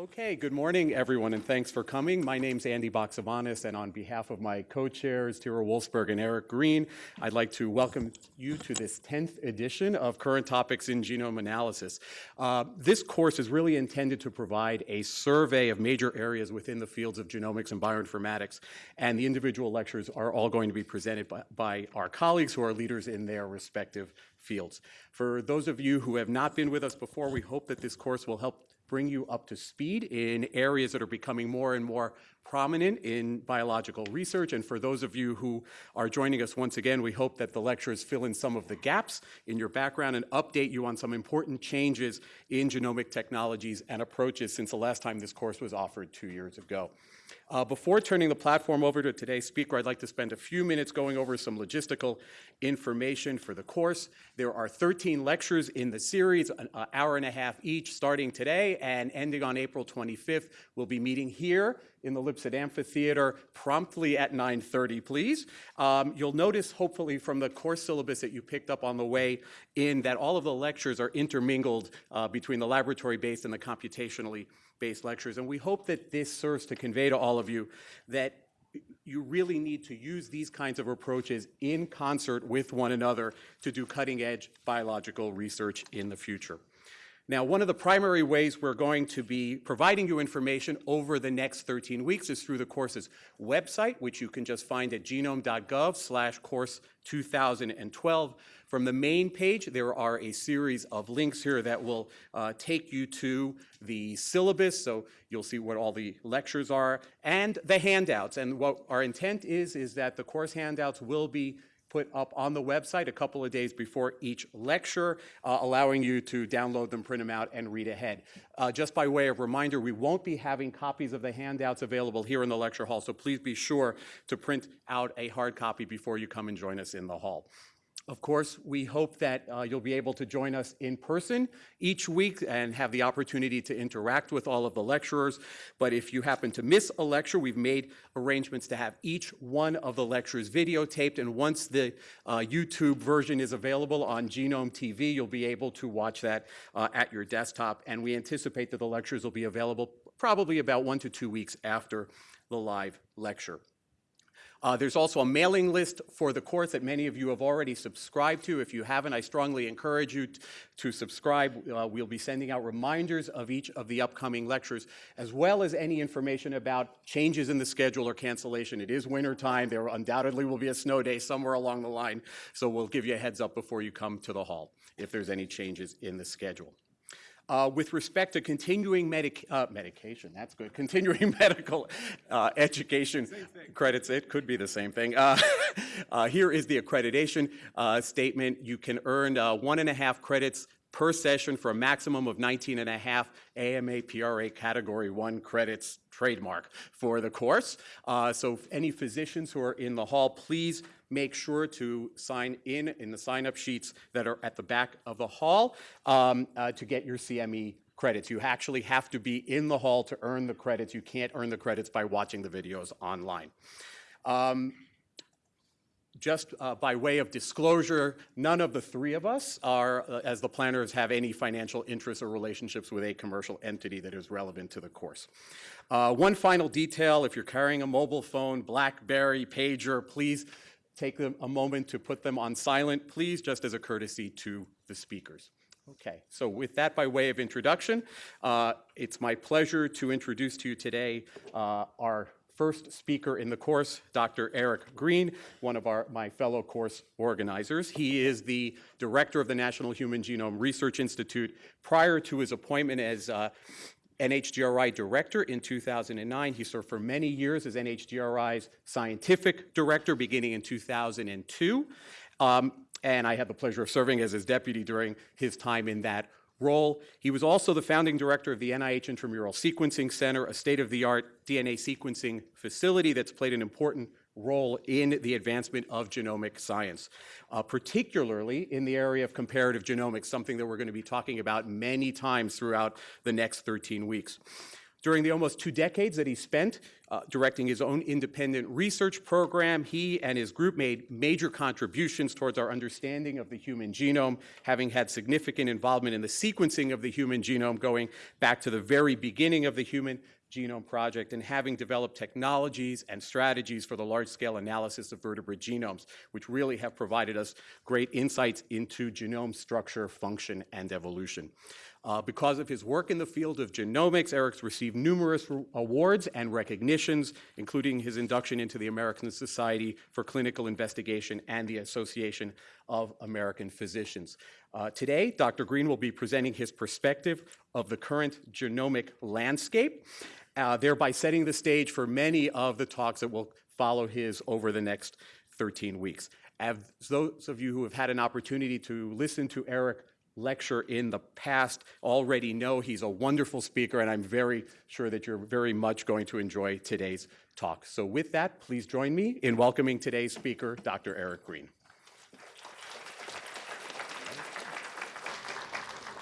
Okay, good morning, everyone, and thanks for coming. My name's Andy Baxevanis, and on behalf of my co-chairs, Tyra Wolfsberg and Eric Green, I'd like to welcome you to this 10th edition of Current Topics in Genome Analysis. Uh, this course is really intended to provide a survey of major areas within the fields of genomics and bioinformatics, and the individual lectures are all going to be presented by, by our colleagues who are leaders in their respective fields. For those of you who have not been with us before, we hope that this course will help bring you up to speed in areas that are becoming more and more prominent in biological research. And for those of you who are joining us once again, we hope that the lectures fill in some of the gaps in your background and update you on some important changes in genomic technologies and approaches since the last time this course was offered two years ago. Uh, before turning the platform over to today's speaker, I'd like to spend a few minutes going over some logistical information for the course. There are 13 lectures in the series, an hour and a half each, starting today and ending on April 25th. We'll be meeting here in the Lipsett Amphitheater promptly at 9.30, please. Um, you'll notice, hopefully, from the course syllabus that you picked up on the way in that all of the lectures are intermingled uh, between the laboratory-based and the computationally based lectures. And we hope that this serves to convey to all of you that you really need to use these kinds of approaches in concert with one another to do cutting edge biological research in the future. Now, one of the primary ways we're going to be providing you information over the next 13 weeks is through the course's website, which you can just find at genome.gov slash course 2012. From the main page, there are a series of links here that will uh, take you to the syllabus, so you'll see what all the lectures are, and the handouts. And what our intent is, is that the course handouts will be put up on the website a couple of days before each lecture, uh, allowing you to download them, print them out, and read ahead. Uh, just by way of reminder, we won't be having copies of the handouts available here in the lecture hall, so please be sure to print out a hard copy before you come and join us in the hall. Of course, we hope that uh, you'll be able to join us in person each week and have the opportunity to interact with all of the lecturers. But if you happen to miss a lecture, we've made arrangements to have each one of the lectures videotaped. And once the uh, YouTube version is available on Genome TV, you'll be able to watch that uh, at your desktop. And we anticipate that the lectures will be available probably about one to two weeks after the live lecture. Uh, there's also a mailing list for the course that many of you have already subscribed to. If you haven't, I strongly encourage you to subscribe. Uh, we'll be sending out reminders of each of the upcoming lectures, as well as any information about changes in the schedule or cancellation. It is winter time. There undoubtedly will be a snow day somewhere along the line, so we'll give you a heads up before you come to the hall if there's any changes in the schedule. Uh, with respect to continuing medic uh, medication, that's good, continuing medical uh, education credits, it could be the same thing. Uh, uh, here is the accreditation uh, statement. You can earn one and a half credits per session for a maximum of 19 and a half AMA PRA Category 1 credits trademark for the course. so any physicians who are in the hall, please make sure to sign in in the sign-up sheets that are at the back of the hall um, uh, to get your CME credits. You actually have to be in the hall to earn the credits. You can't earn the credits by watching the videos online. Um, just uh, by way of disclosure, none of the three of us are, uh, as the planners, have any financial interests or relationships with a commercial entity that is relevant to the course. Uh, one final detail, if you're carrying a mobile phone, BlackBerry, pager, please take them a moment to put them on silent, please, just as a courtesy to the speakers. Okay, so with that by way of introduction, uh, it's my pleasure to introduce to you today uh, our first speaker in the course, Dr. Eric Green, one of our, my fellow course organizers. He is the director of the National Human Genome Research Institute. Prior to his appointment as uh, NHGRI director in 2009. He served for many years as NHGRI's scientific director beginning in 2002. Um, and I had the pleasure of serving as his deputy during his time in that role. He was also the founding director of the NIH Intramural Sequencing Center, a state-of-the-art DNA sequencing facility that's played an important role in the advancement of genomic science, uh, particularly in the area of comparative genomics, something that we're going to be talking about many times throughout the next 13 weeks. During the almost two decades that he spent uh, directing his own independent research program, he and his group made major contributions towards our understanding of the human genome, having had significant involvement in the sequencing of the human genome going back to the very beginning of the Human Genome Project and having developed technologies and strategies for the large-scale analysis of vertebrate genomes, which really have provided us great insights into genome structure, function, and evolution. Uh, because of his work in the field of genomics, Eric's received numerous awards and recognitions, including his induction into the American Society for Clinical Investigation and the Association of American Physicians. Uh, today, Dr. Green will be presenting his perspective of the current genomic landscape uh, thereby setting the stage for many of the talks that will follow his over the next 13 weeks. As those of you who have had an opportunity to listen to Eric lecture in the past already know he's a wonderful speaker, and I'm very sure that you're very much going to enjoy today's talk. So with that, please join me in welcoming today's speaker, Dr. Eric Green.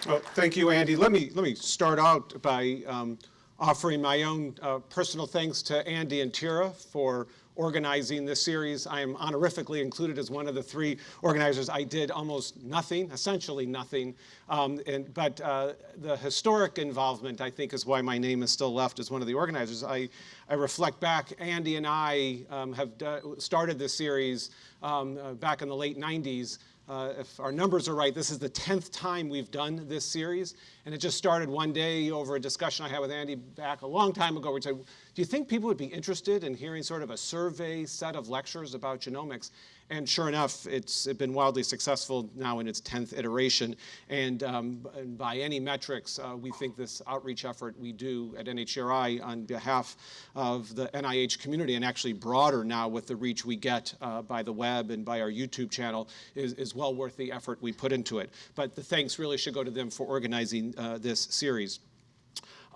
Well, thank you, Andy. Let me, let me start out by um, offering my own uh, personal thanks to Andy and Tyra for organizing this series. I am honorifically included as one of the three organizers. I did almost nothing, essentially nothing, um, and, but uh, the historic involvement, I think, is why my name is still left as one of the organizers. I, I reflect back, Andy and I um, have started this series um, uh, back in the late 90s, uh, if our numbers are right, this is the 10th time we've done this series. And it just started one day over a discussion I had with Andy back a long time ago. We said, do you think people would be interested in hearing sort of a survey set of lectures about genomics? And sure enough, it's been wildly successful now in its 10th iteration. And um, by any metrics, uh, we think this outreach effort we do at NHGRI on behalf of the NIH community, and actually broader now with the reach we get uh, by the web and by our YouTube channel, is, is well worth the effort we put into it. But the thanks really should go to them for organizing uh, this series.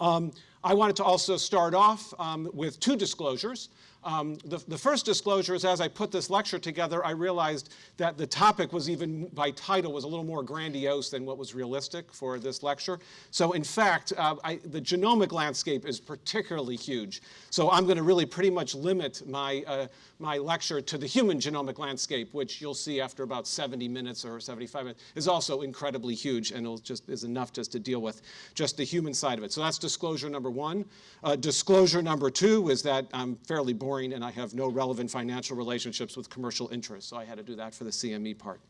Um, I wanted to also start off um, with two disclosures. Um, the, the, first disclosure is as I put this lecture together, I realized that the topic was even, by title, was a little more grandiose than what was realistic for this lecture. So in fact, uh, I, the genomic landscape is particularly huge. So I'm going to really pretty much limit my, uh, my lecture to the human genomic landscape, which you'll see after about 70 minutes or 75 minutes, is also incredibly huge and it just is enough just to deal with just the human side of it. So that's disclosure number one. Uh, disclosure number two is that I'm fairly boring and I have no relevant financial relationships with commercial interests. So I had to do that for the CME part.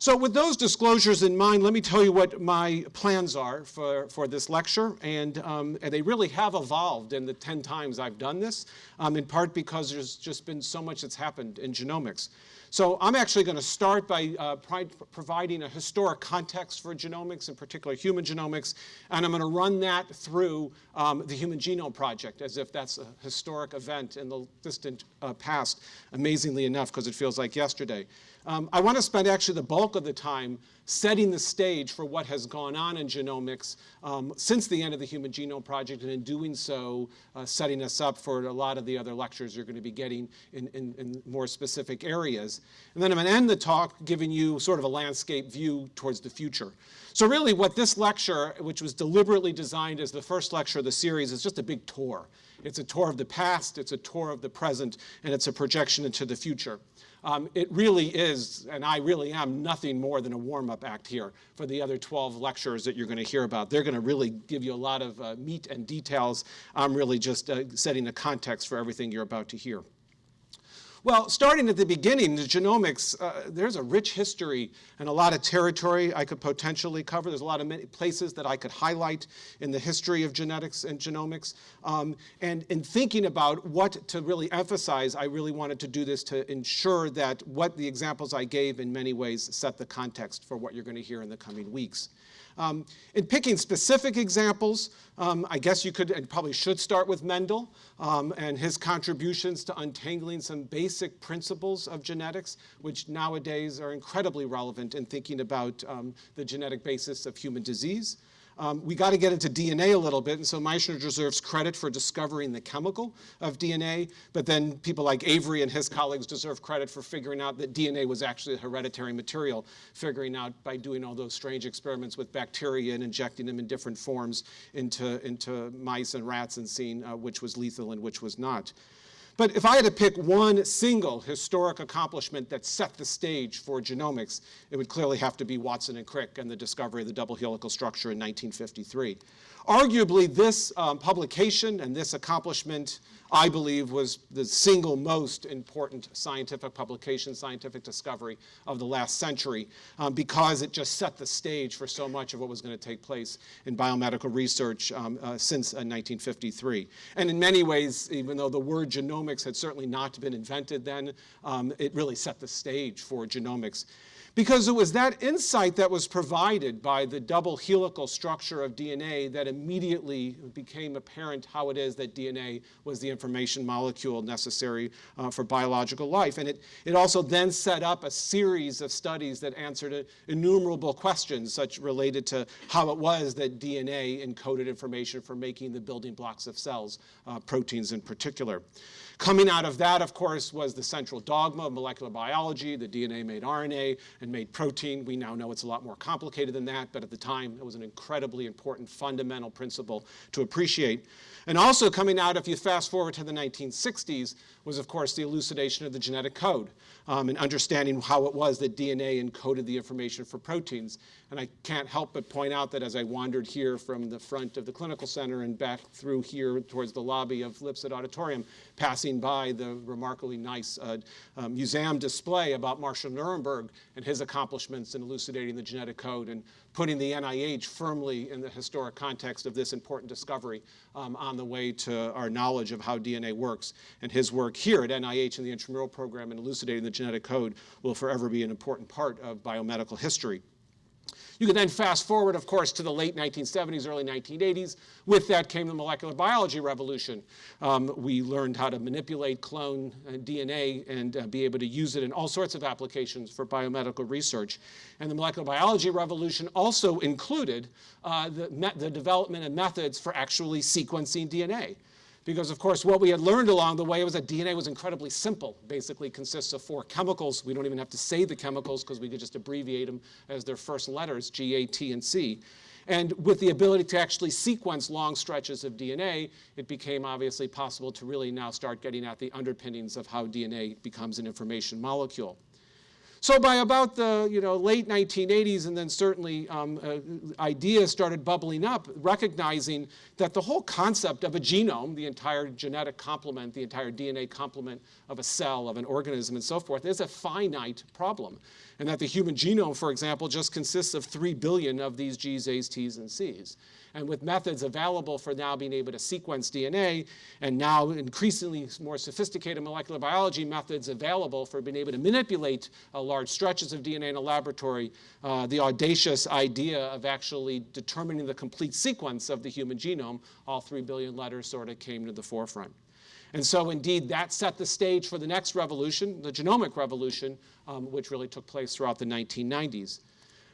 So with those disclosures in mind, let me tell you what my plans are for, for this lecture. And, um, and they really have evolved in the 10 times I've done this, um, in part because there's just been so much that's happened in genomics. So I'm actually going to start by uh, providing a historic context for genomics, in particular human genomics, and I'm going to run that through um, the Human Genome Project as if that's a historic event in the distant uh, past, amazingly enough, because it feels like yesterday. Um, I want to spend actually the bulk of the time setting the stage for what has gone on in genomics um, since the end of the Human Genome Project, and in doing so, uh, setting us up for a lot of the other lectures you're going to be getting in, in, in more specific areas. And then I'm going to end the talk giving you sort of a landscape view towards the future. So really what this lecture, which was deliberately designed as the first lecture of the series, is just a big tour. It's a tour of the past, it's a tour of the present, and it's a projection into the future. Um, it really is, and I really am, nothing more than a warm-up act here for the other 12 lectures that you're going to hear about. They're going to really give you a lot of uh, meat and details. I'm really just uh, setting the context for everything you're about to hear. Well, starting at the beginning, the genomics, uh, there's a rich history and a lot of territory I could potentially cover. There's a lot of many places that I could highlight in the history of genetics and genomics. Um, and in thinking about what to really emphasize, I really wanted to do this to ensure that what the examples I gave in many ways set the context for what you're going to hear in the coming weeks. Um, in picking specific examples, um, I guess you could and probably should start with Mendel um, and his contributions to untangling some basic principles of genetics, which nowadays are incredibly relevant in thinking about um, the genetic basis of human disease. Um, we got to get into DNA a little bit, and so Miescher deserves credit for discovering the chemical of DNA, but then people like Avery and his colleagues deserve credit for figuring out that DNA was actually a hereditary material, figuring out by doing all those strange experiments with bacteria and injecting them in different forms into, into mice and rats and seeing uh, which was lethal and which was not. But if I had to pick one single historic accomplishment that set the stage for genomics, it would clearly have to be Watson and Crick and the discovery of the double helical structure in 1953. Arguably, this um, publication and this accomplishment, I believe, was the single most important scientific publication, scientific discovery of the last century, um, because it just set the stage for so much of what was going to take place in biomedical research um, uh, since uh, 1953. And in many ways, even though the word genomics had certainly not been invented then, um, it really set the stage for genomics because it was that insight that was provided by the double helical structure of DNA that immediately became apparent how it is that DNA was the information molecule necessary uh, for biological life. And it, it also then set up a series of studies that answered innumerable questions, such related to how it was that DNA encoded information for making the building blocks of cells, uh, proteins in particular. Coming out of that, of course, was the central dogma of molecular biology. The DNA made RNA and made protein. We now know it's a lot more complicated than that, but at the time, it was an incredibly important fundamental principle to appreciate. And also coming out, if you fast forward to the 1960s, was of course the elucidation of the genetic code um, and understanding how it was that DNA encoded the information for proteins. And I can't help but point out that as I wandered here from the front of the clinical center and back through here towards the lobby of Lipsett Auditorium, passing by the remarkably nice uh, uh, museum display about Marshall Nirenberg and his accomplishments in elucidating the genetic code and putting the NIH firmly in the historic context of this important discovery um, on the way to our knowledge of how DNA works. And his work here at NIH in the intramural program in elucidating the genetic code will forever be an important part of biomedical history. You can then fast forward, of course, to the late 1970s, early 1980s. With that came the molecular biology revolution. Um, we learned how to manipulate clone uh, DNA and uh, be able to use it in all sorts of applications for biomedical research. And the molecular biology revolution also included uh, the, the development of methods for actually sequencing DNA. Because, of course, what we had learned along the way was that DNA was incredibly simple. Basically consists of four chemicals. We don't even have to say the chemicals because we could just abbreviate them as their first letters, G, A, T, and C. And with the ability to actually sequence long stretches of DNA, it became obviously possible to really now start getting at the underpinnings of how DNA becomes an information molecule. So by about the you know, late 1980s and then certainly um, uh, ideas started bubbling up, recognizing that the whole concept of a genome, the entire genetic complement, the entire DNA complement of a cell, of an organism and so forth, is a finite problem. And that the human genome, for example, just consists of 3 billion of these Gs, As, Ts, and Cs and with methods available for now being able to sequence DNA, and now increasingly more sophisticated molecular biology methods available for being able to manipulate uh, large stretches of DNA in a laboratory, uh, the audacious idea of actually determining the complete sequence of the human genome, all three billion letters sort of came to the forefront. And so indeed, that set the stage for the next revolution, the genomic revolution, um, which really took place throughout the 1990s.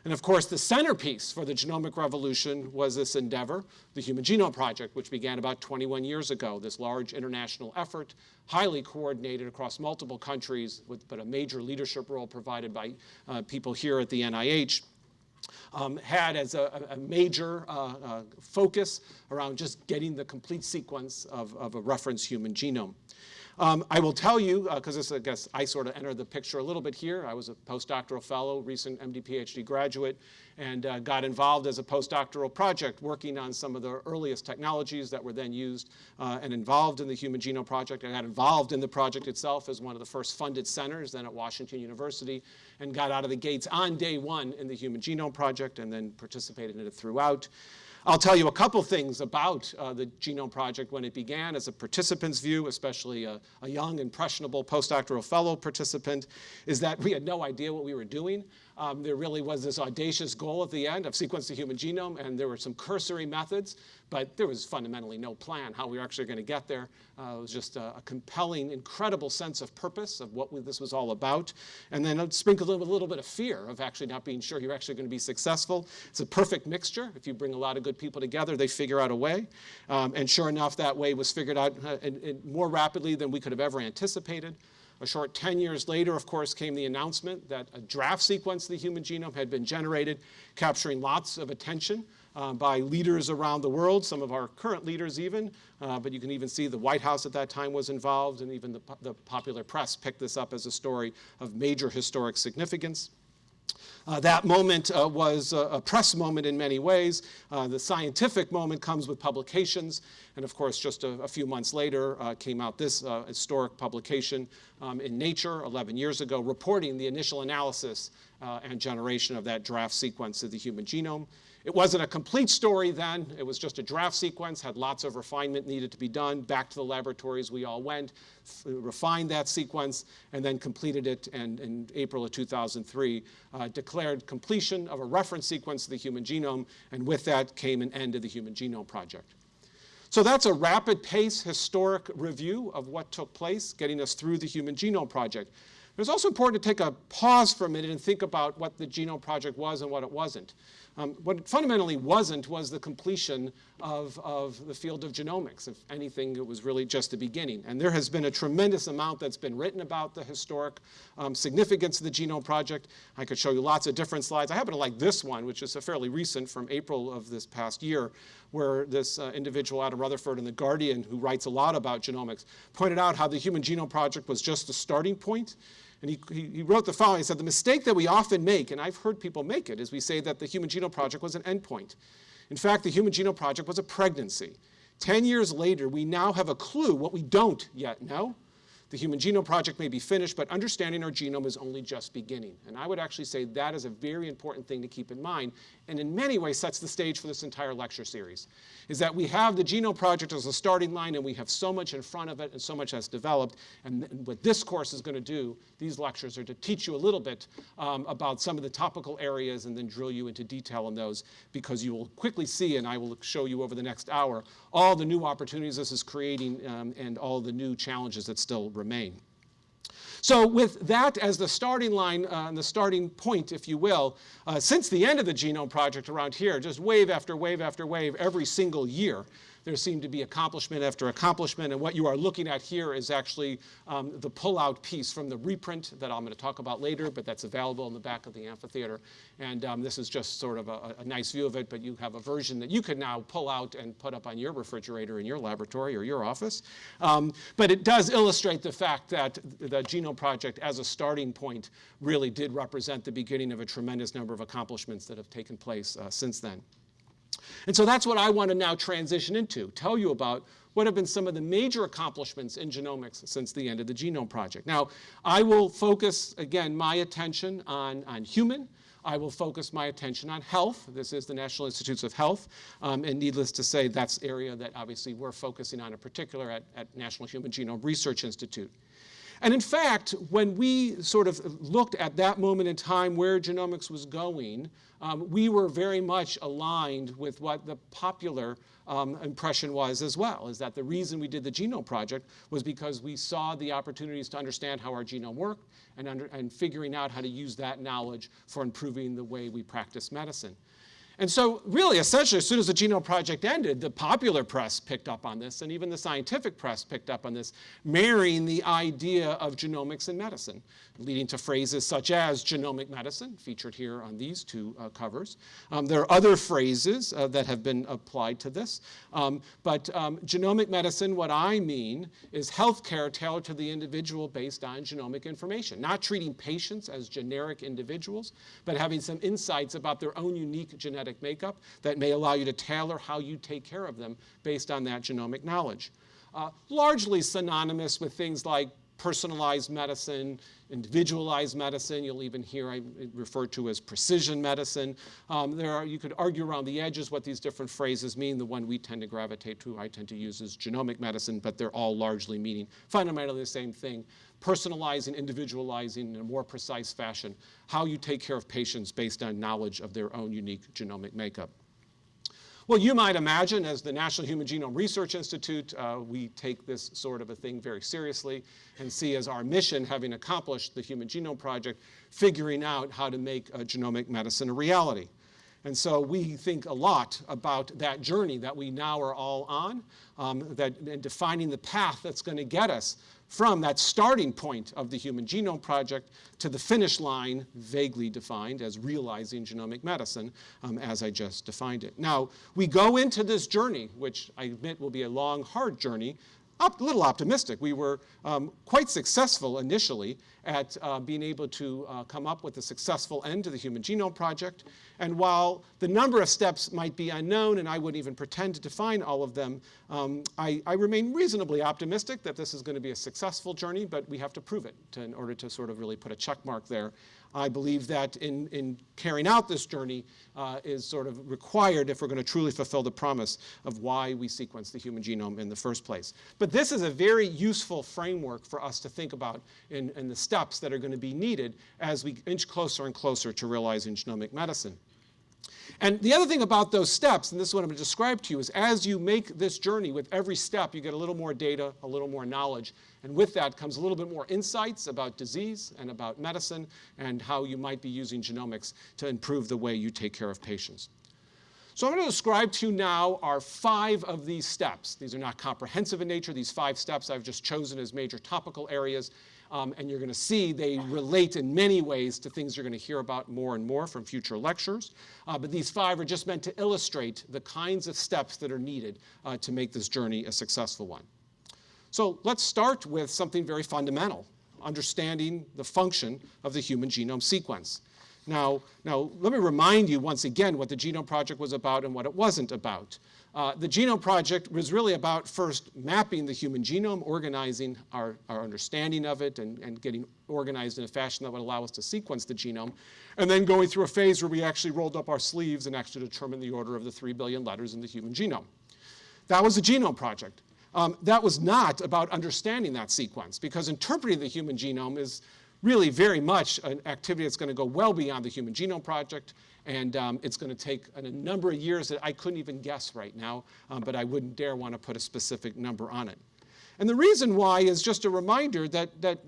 And of course, the centerpiece for the genomic revolution was this endeavor, the Human Genome Project, which began about 21 years ago, this large international effort, highly coordinated across multiple countries, with, but a major leadership role provided by uh, people here at the NIH. Um, had as a, a major uh, uh, focus around just getting the complete sequence of, of a reference human genome. Um, I will tell you, because uh, I guess, I sort of entered the picture a little bit here. I was a postdoctoral fellow, recent MD PhD graduate, and uh, got involved as a postdoctoral project working on some of the earliest technologies that were then used uh, and involved in the Human Genome Project. I got involved in the project itself as one of the first funded centers then at Washington University and got out of the gates on day one in the Human Genome Project and then participated in it throughout. I'll tell you a couple things about uh, the Genome Project when it began as a participant's view, especially a, a, young, impressionable postdoctoral fellow participant, is that we had no idea what we were doing. Um, there really was this audacious goal at the end of sequence the human genome, and there were some cursory methods but there was fundamentally no plan how we were actually going to get there. Uh, it was just a, a, compelling, incredible sense of purpose of what we, this was all about. And then sprinkled in with a little bit of fear of actually not being sure you're actually going to be successful. It's a perfect mixture. If you bring a lot of good people together, they figure out a way. Um, and sure enough, that way was figured out uh, in, in more rapidly than we could have ever anticipated. A short 10 years later, of course, came the announcement that a draft sequence of the human genome had been generated, capturing lots of attention uh, by leaders around the world, some of our current leaders even, uh, but you can even see the White House at that time was involved, and even the, the popular press picked this up as a story of major historic significance. Uh, that moment uh, was a, a, press moment in many ways. Uh, the scientific moment comes with publications. And of course, just a, a few months later uh, came out this uh, historic publication um, in Nature 11 years ago, reporting the initial analysis uh, and generation of that draft sequence of the human genome. It wasn't a complete story then. It was just a draft sequence, had lots of refinement needed to be done. Back to the laboratories we all went, refined that sequence, and then completed it and in April of 2003, uh, declared completion of a reference sequence of the human genome, and with that came an end to the Human Genome Project. So that's a rapid pace historic review of what took place, getting us through the Human Genome Project. It's also important to take a pause for a minute and think about what the Genome Project was and what it wasn't. Um, what fundamentally wasn't was the completion of, of the field of genomics. If anything, it was really just the beginning. And there has been a tremendous amount that's been written about the historic um, significance of the Genome Project. I could show you lots of different slides. I happen to like this one, which is a fairly recent from April of this past year, where this uh, individual Adam Rutherford in The Guardian, who writes a lot about genomics, pointed out how the Human Genome Project was just the starting point and he, he, he, wrote the following. He said, the mistake that we often make, and I've heard people make it, is we say that the Human Genome Project was an endpoint. In fact, the Human Genome Project was a pregnancy. Ten years later, we now have a clue what we don't yet know. The Human Genome Project may be finished, but understanding our genome is only just beginning. And I would actually say that is a very important thing to keep in mind, and in many ways sets the stage for this entire lecture series, is that we have the Genome Project as a starting line, and we have so much in front of it and so much has developed. And what this course is going to do, these lectures are to teach you a little bit um, about some of the topical areas and then drill you into detail on those, because you will quickly see, and I will show you over the next hour, all the new opportunities this is creating um, and all the new challenges that still remain. So with that as the starting line, uh, the starting point, if you will, uh, since the end of the Genome Project around here, just wave after wave after wave every single year, there seemed to be accomplishment after accomplishment. And what you are looking at here is actually um, the pull-out piece from the reprint that I'm going to talk about later, but that's available in the back of the amphitheater. And um, this is just sort of a, a, nice view of it, but you have a version that you can now pull out and put up on your refrigerator in your laboratory or your office. Um, but it does illustrate the fact that the Genome Project as a starting point really did represent the beginning of a tremendous number of accomplishments that have taken place uh, since then. And so that's what I want to now transition into, tell you about what have been some of the major accomplishments in genomics since the end of the Genome Project. Now, I will focus, again, my attention on, on human. I will focus my attention on health. This is the National Institutes of Health. Um, and needless to say, that's area that obviously we're focusing on in particular at, at National Human Genome Research Institute. And in fact, when we sort of looked at that moment in time where genomics was going, um, we were very much aligned with what the popular um, impression was as well, is that the reason we did the Genome Project was because we saw the opportunities to understand how our genome worked and, under, and figuring out how to use that knowledge for improving the way we practice medicine. And so really, essentially, as soon as the Genome Project ended, the popular press picked up on this, and even the scientific press picked up on this, marrying the idea of genomics and medicine, leading to phrases such as genomic medicine, featured here on these two uh, covers. Um, there are other phrases uh, that have been applied to this, um, but um, genomic medicine, what I mean, is healthcare tailored to the individual based on genomic information, not treating patients as generic individuals, but having some insights about their own unique genetic makeup that may allow you to tailor how you take care of them based on that genomic knowledge. Uh, largely synonymous with things like personalized medicine, individualized medicine. You'll even hear I refer to as precision medicine. Um, there are, you could argue around the edges what these different phrases mean. The one we tend to gravitate to, I tend to use is genomic medicine, but they're all largely meaning fundamentally the same thing personalizing, individualizing in a more precise fashion how you take care of patients based on knowledge of their own unique genomic makeup. Well, you might imagine, as the National Human Genome Research Institute, uh, we take this sort of a thing very seriously and see as our mission, having accomplished the Human Genome Project, figuring out how to make genomic medicine a reality. And so we think a lot about that journey that we now are all on, um, that, and defining the path that's going to get us from that starting point of the Human Genome Project to the finish line, vaguely defined as realizing genomic medicine, um, as I just defined it. Now, we go into this journey, which I admit will be a long, hard journey, a little optimistic. We were um, quite successful initially at uh, being able to uh, come up with a successful end to the Human Genome Project. And while the number of steps might be unknown, and I wouldn't even pretend to define all of them, um, I, I, remain reasonably optimistic that this is going to be a successful journey, but we have to prove it to, in order to sort of really put a check mark there I believe that in, in carrying out this journey uh, is sort of required if we're going to truly fulfill the promise of why we sequence the human genome in the first place. But this is a very useful framework for us to think about in, in the steps that are going to be needed as we inch closer and closer to realizing genomic medicine. And the other thing about those steps, and this is what I'm going to describe to you, is as you make this journey, with every step, you get a little more data, a little more knowledge, and with that comes a little bit more insights about disease and about medicine and how you might be using genomics to improve the way you take care of patients. So I'm going to describe to you now our five of these steps. These are not comprehensive in nature. These five steps I've just chosen as major topical areas um, and you're going to see they relate in many ways to things you're going to hear about more and more from future lectures. Uh, but these five are just meant to illustrate the kinds of steps that are needed uh, to make this journey a successful one. So let's start with something very fundamental, understanding the function of the human genome sequence. Now, now, let me remind you once again what the Genome Project was about and what it wasn't about. Uh, the Genome Project was really about first mapping the human genome, organizing our, our understanding of it, and, and getting organized in a fashion that would allow us to sequence the genome, and then going through a phase where we actually rolled up our sleeves and actually determined the order of the 3 billion letters in the human genome. That was the Genome Project. Um, that was not about understanding that sequence, because interpreting the human genome is really very much an activity that's going to go well beyond the Human Genome Project. And um, it's going to take a, number of years that I couldn't even guess right now, um, but I wouldn't dare want to put a specific number on it. And the reason why is just a reminder that, that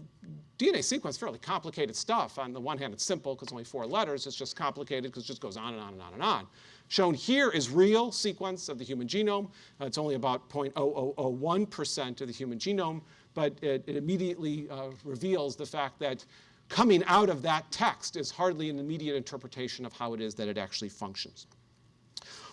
DNA sequence is fairly complicated stuff. On the one hand, it's simple because only four letters. It's just complicated because it just goes on and on and on and on. Shown here is real sequence of the human genome. Uh, it's only about 0.0001% of the human genome, but it, it immediately uh, reveals the fact that coming out of that text is hardly an immediate interpretation of how it is that it actually functions.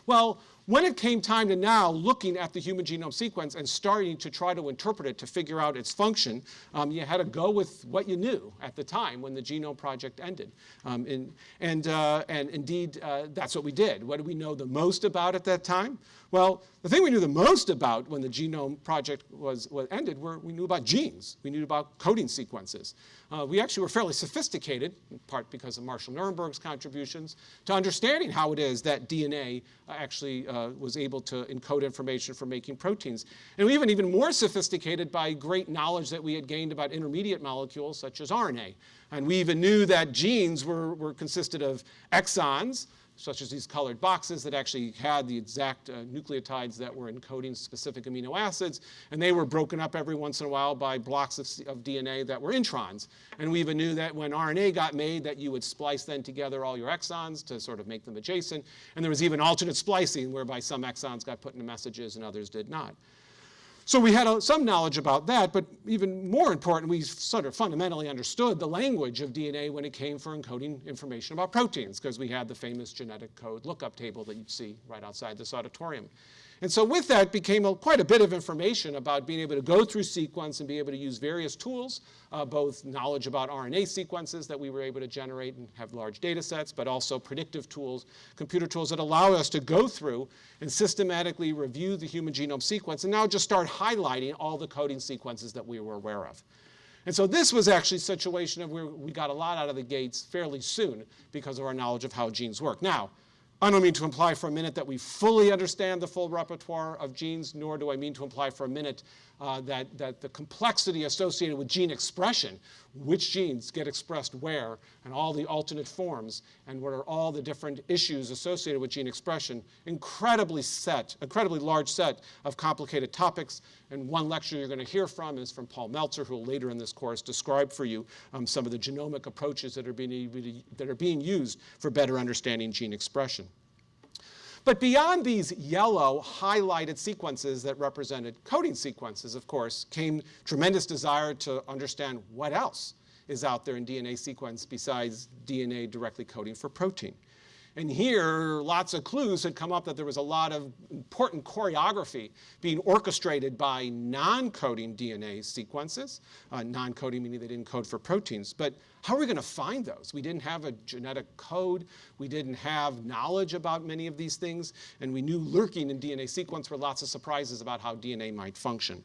Well, when it came time to now looking at the human genome sequence and starting to try to interpret it to figure out its function, um, you had to go with what you knew at the time when the Genome Project ended. Um, and, and, uh, and indeed, uh, that's what we did. What did we know the most about at that time? Well, the thing we knew the most about when the Genome Project was, was ended were we knew about genes. We knew about coding sequences. Uh, we actually were fairly sophisticated, in part because of Marshall Nirenberg's contributions, to understanding how it is that DNA uh, actually uh, was able to encode information for making proteins. And we even even more sophisticated by great knowledge that we had gained about intermediate molecules such as RNA. And we even knew that genes were, were consisted of exons, such as these colored boxes that actually had the exact uh, nucleotides that were encoding specific amino acids. And they were broken up every once in a while by blocks of, of, DNA that were introns. And we even knew that when RNA got made that you would splice then together all your exons to sort of make them adjacent. And there was even alternate splicing whereby some exons got put into messages and others did not. So we had some knowledge about that, but even more important, we sort of fundamentally understood the language of DNA when it came for encoding information about proteins, because we had the famous genetic code lookup table that you'd see right outside this auditorium. And so with that became a, quite a bit of information about being able to go through sequence and be able to use various tools, uh, both knowledge about RNA sequences that we were able to generate and have large data sets, but also predictive tools, computer tools that allow us to go through and systematically review the human genome sequence and now just start highlighting all the coding sequences that we were aware of. And so this was actually a situation of where we got a lot out of the gates fairly soon because of our knowledge of how genes work. Now, I don't mean to imply for a minute that we fully understand the full repertoire of genes, nor do I mean to imply for a minute uh, that, that the complexity associated with gene expression, which genes get expressed where, and all the alternate forms, and what are all the different issues associated with gene expression, incredibly set, incredibly large set of complicated topics. And one lecture you're going to hear from is from Paul Meltzer, who will later in this course describe for you um, some of the genomic approaches that are, being, that are being used for better understanding gene expression. But beyond these yellow highlighted sequences that represented coding sequences, of course, came tremendous desire to understand what else is out there in DNA sequence besides DNA directly coding for protein. And here, lots of clues had come up that there was a lot of important choreography being orchestrated by non-coding DNA sequences, uh, non-coding meaning they didn't code for proteins. But how are we going to find those? We didn't have a genetic code. We didn't have knowledge about many of these things. And we knew lurking in DNA sequence were lots of surprises about how DNA might function.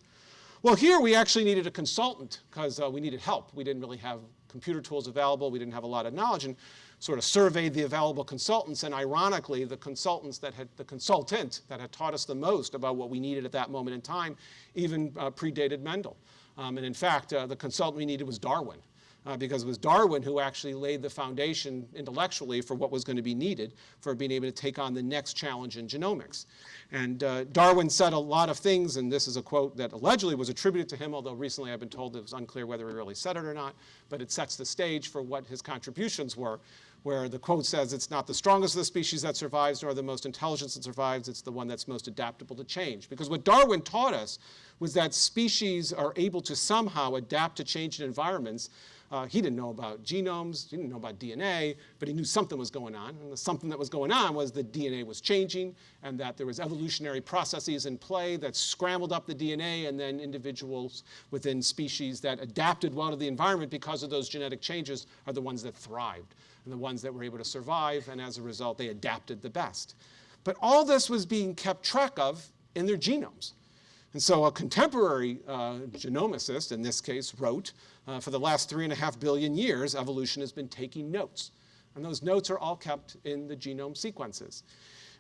Well, here we actually needed a consultant because uh, we needed help. We didn't really have computer tools available. We didn't have a lot of knowledge. And sort of surveyed the available consultants, and ironically, the consultants that had, the consultant that had taught us the most about what we needed at that moment in time even uh, predated Mendel. Um, and in fact, uh, the consultant we needed was Darwin. Uh, because it was Darwin who actually laid the foundation intellectually for what was going to be needed for being able to take on the next challenge in genomics. And uh, Darwin said a lot of things, and this is a quote that allegedly was attributed to him, although recently I've been told it was unclear whether he really said it or not, but it sets the stage for what his contributions were where the quote says it's not the strongest of the species that survives nor the most intelligent that survives, it's the one that's most adaptable to change. Because what Darwin taught us was that species are able to somehow adapt to changing environments. Uh, he didn't know about genomes, he didn't know about DNA, but he knew something was going on. And the something that was going on was that DNA was changing and that there was evolutionary processes in play that scrambled up the DNA and then individuals within species that adapted well to the environment because of those genetic changes are the ones that thrived and the ones that were able to survive, and as a result, they adapted the best. But all this was being kept track of in their genomes. And so a contemporary uh, genomicist, in this case, wrote, uh, for the last three and a half billion years, evolution has been taking notes. And those notes are all kept in the genome sequences.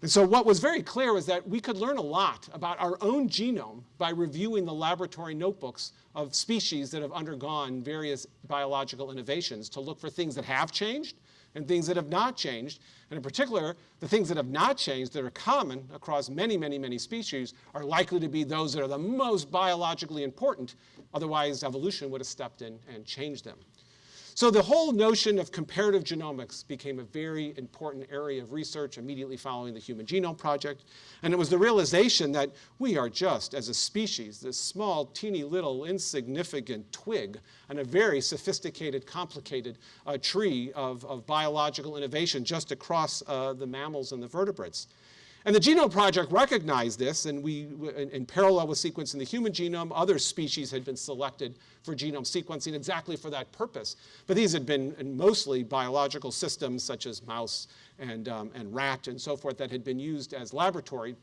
And so what was very clear was that we could learn a lot about our own genome by reviewing the laboratory notebooks of species that have undergone various biological innovations to look for things that have changed and things that have not changed. And in particular, the things that have not changed that are common across many, many, many species are likely to be those that are the most biologically important. Otherwise, evolution would have stepped in and changed them. So the whole notion of comparative genomics became a very important area of research immediately following the Human Genome Project. And it was the realization that we are just, as a species, this small, teeny little, insignificant twig on a very sophisticated, complicated uh, tree of, of, biological innovation just across uh, the mammals and the vertebrates. And the Genome Project recognized this, and we, in, in, parallel with sequencing the human genome, other species had been selected for genome sequencing exactly for that purpose. But these had been mostly biological systems such as mouse and, um, and rat and so forth that had been used as laboratory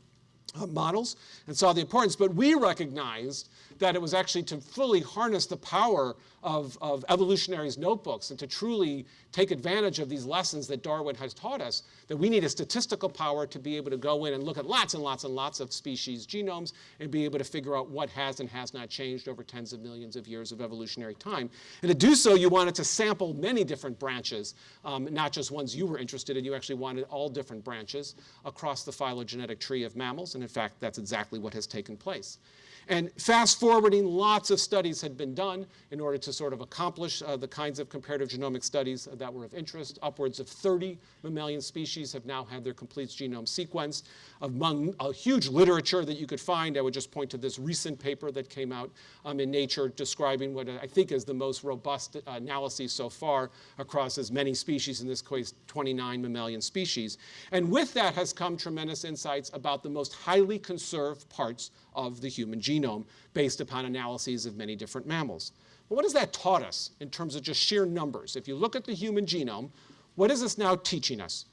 uh, models and saw the importance. But we recognized that it was actually to fully harness the power of, of evolutionary's notebooks and to truly take advantage of these lessons that Darwin has taught us, that we need a statistical power to be able to go in and look at lots and lots and lots of species genomes and be able to figure out what has and has not changed over tens of millions of years of evolutionary time. And to do so, you wanted to sample many different branches, um, not just ones you were interested in. You actually wanted all different branches across the phylogenetic tree of mammals. And in fact, that's exactly what has taken place. And fast forwarding, lots of studies had been done in order to sort of accomplish uh, the kinds of comparative genomic studies that were of interest. Upwards of 30 mammalian species have now had their complete genome sequenced. Among a huge literature that you could find, I would just point to this recent paper that came out um, in Nature describing what I think is the most robust uh, analysis so far across as many species, in this case 29 mammalian species. And with that has come tremendous insights about the most highly conserved parts of the human genome based upon analyses of many different mammals. But what has that taught us in terms of just sheer numbers? If you look at the human genome, what is this now teaching us?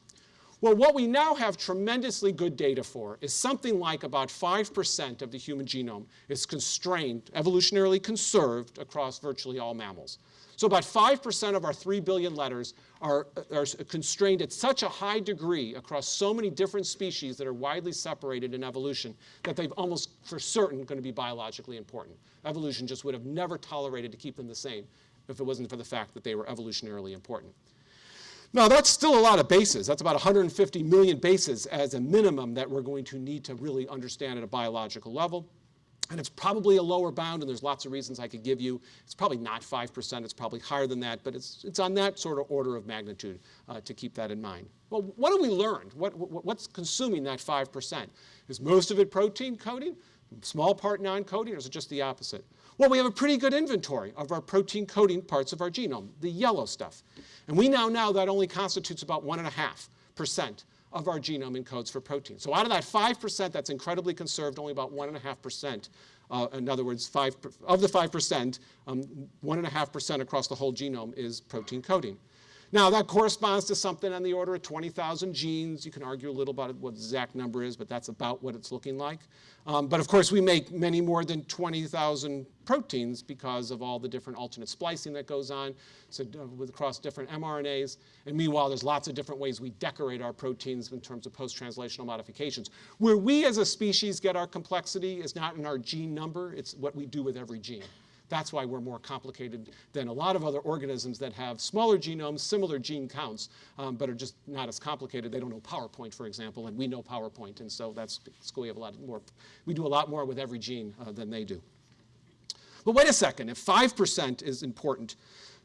Well, what we now have tremendously good data for is something like about 5% of the human genome is constrained, evolutionarily conserved across virtually all mammals. So about 5% of our 3 billion letters are, are constrained at such a high degree across so many different species that are widely separated in evolution that they've almost for certain going to be biologically important. Evolution just would have never tolerated to keep them the same if it wasn't for the fact that they were evolutionarily important. Now, that's still a lot of bases. That's about 150 million bases as a minimum that we're going to need to really understand at a biological level. And it's probably a lower bound, and there's lots of reasons I could give you. It's probably not 5%, it's probably higher than that, but it's, it's on that sort of order of magnitude uh, to keep that in mind. Well, what have we learned? What, what, what's consuming that 5%? Is most of it protein coding, small part non-coding, or is it just the opposite? Well, we have a pretty good inventory of our protein coding parts of our genome, the yellow stuff. And we now know that only constitutes about 1.5% of our genome encodes for protein. So out of that 5% that's incredibly conserved, only about 1.5%, uh, in other words, five, of the 5%, 1.5% um, across the whole genome is protein coding. Now, that corresponds to something on the order of 20,000 genes. You can argue a little about what the exact number is, but that's about what it's looking like. Um, but of course, we make many more than 20,000 proteins because of all the different alternate splicing that goes on so, uh, across different mRNAs. And meanwhile, there's lots of different ways we decorate our proteins in terms of post-translational modifications. Where we as a species get our complexity is not in our gene number, it's what we do with every gene. That's why we're more complicated than a lot of other organisms that have smaller genomes, similar gene counts, um, but are just not as complicated. They don't know PowerPoint, for example, and we know PowerPoint, and so that's so we have a lot more. We do a lot more with every gene uh, than they do. But wait a second, if 5% is important,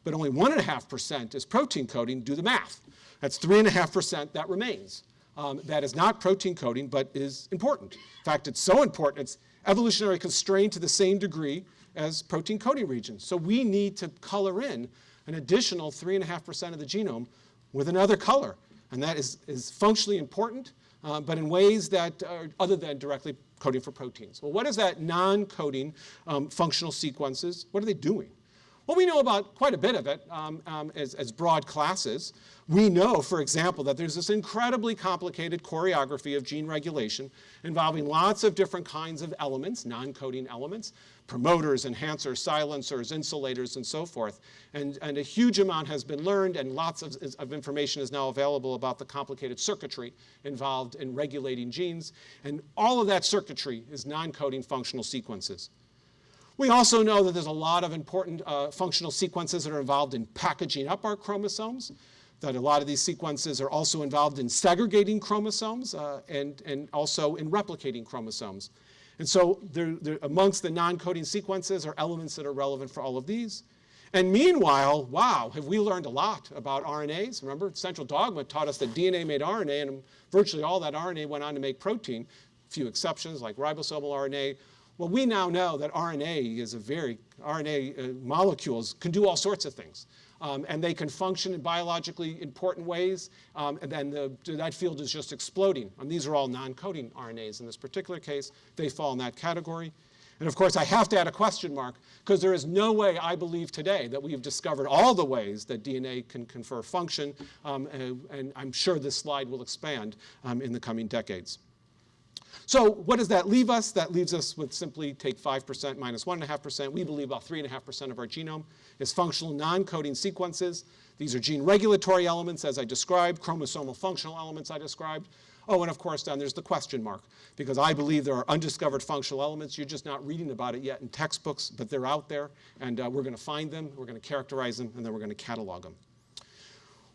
but only 1.5% is protein coding, do the math. That's 3.5% that remains. Um, that is not protein coding, but is important. In fact, it's so important, it's evolutionary constrained to the same degree as protein coding regions. So we need to color in an additional 3.5% of the genome with another color. And that is, is functionally important, uh, but in ways that are other than directly coding for proteins. Well, what is that non-coding um, functional sequences? What are they doing? Well, we know about quite a bit of it um, um, as, as, broad classes. We know, for example, that there's this incredibly complicated choreography of gene regulation involving lots of different kinds of elements, non-coding elements, promoters, enhancers, silencers, insulators, and so forth. And, and a huge amount has been learned, and lots of, of information is now available about the complicated circuitry involved in regulating genes. And all of that circuitry is non-coding functional sequences. We also know that there's a lot of important uh, functional sequences that are involved in packaging up our chromosomes, that a lot of these sequences are also involved in segregating chromosomes uh, and, and also in replicating chromosomes. And so amongst the non-coding sequences are elements that are relevant for all of these. And meanwhile, wow, have we learned a lot about RNAs? Remember, Central Dogma taught us that DNA made RNA, and virtually all that RNA went on to make protein. Few exceptions, like ribosomal RNA, well, we now know that RNA is a very, RNA uh, molecules can do all sorts of things. Um, and they can function in biologically important ways, um, and then the, that field is just exploding. And these are all non-coding RNAs in this particular case. They fall in that category. And of course, I have to add a question mark, because there is no way I believe today that we've discovered all the ways that DNA can confer function, um, and, and, I'm sure this slide will expand um, in the coming decades. So what does that leave us? That leaves us with simply take 5% minus 1.5%. We believe about 3.5% of our genome is functional non-coding sequences. These are gene regulatory elements, as I described, chromosomal functional elements I described. Oh, and of course, then there's the question mark, because I believe there are undiscovered functional elements. You're just not reading about it yet in textbooks, but they're out there, and uh, we're going to find them, we're going to characterize them, and then we're going to catalog them.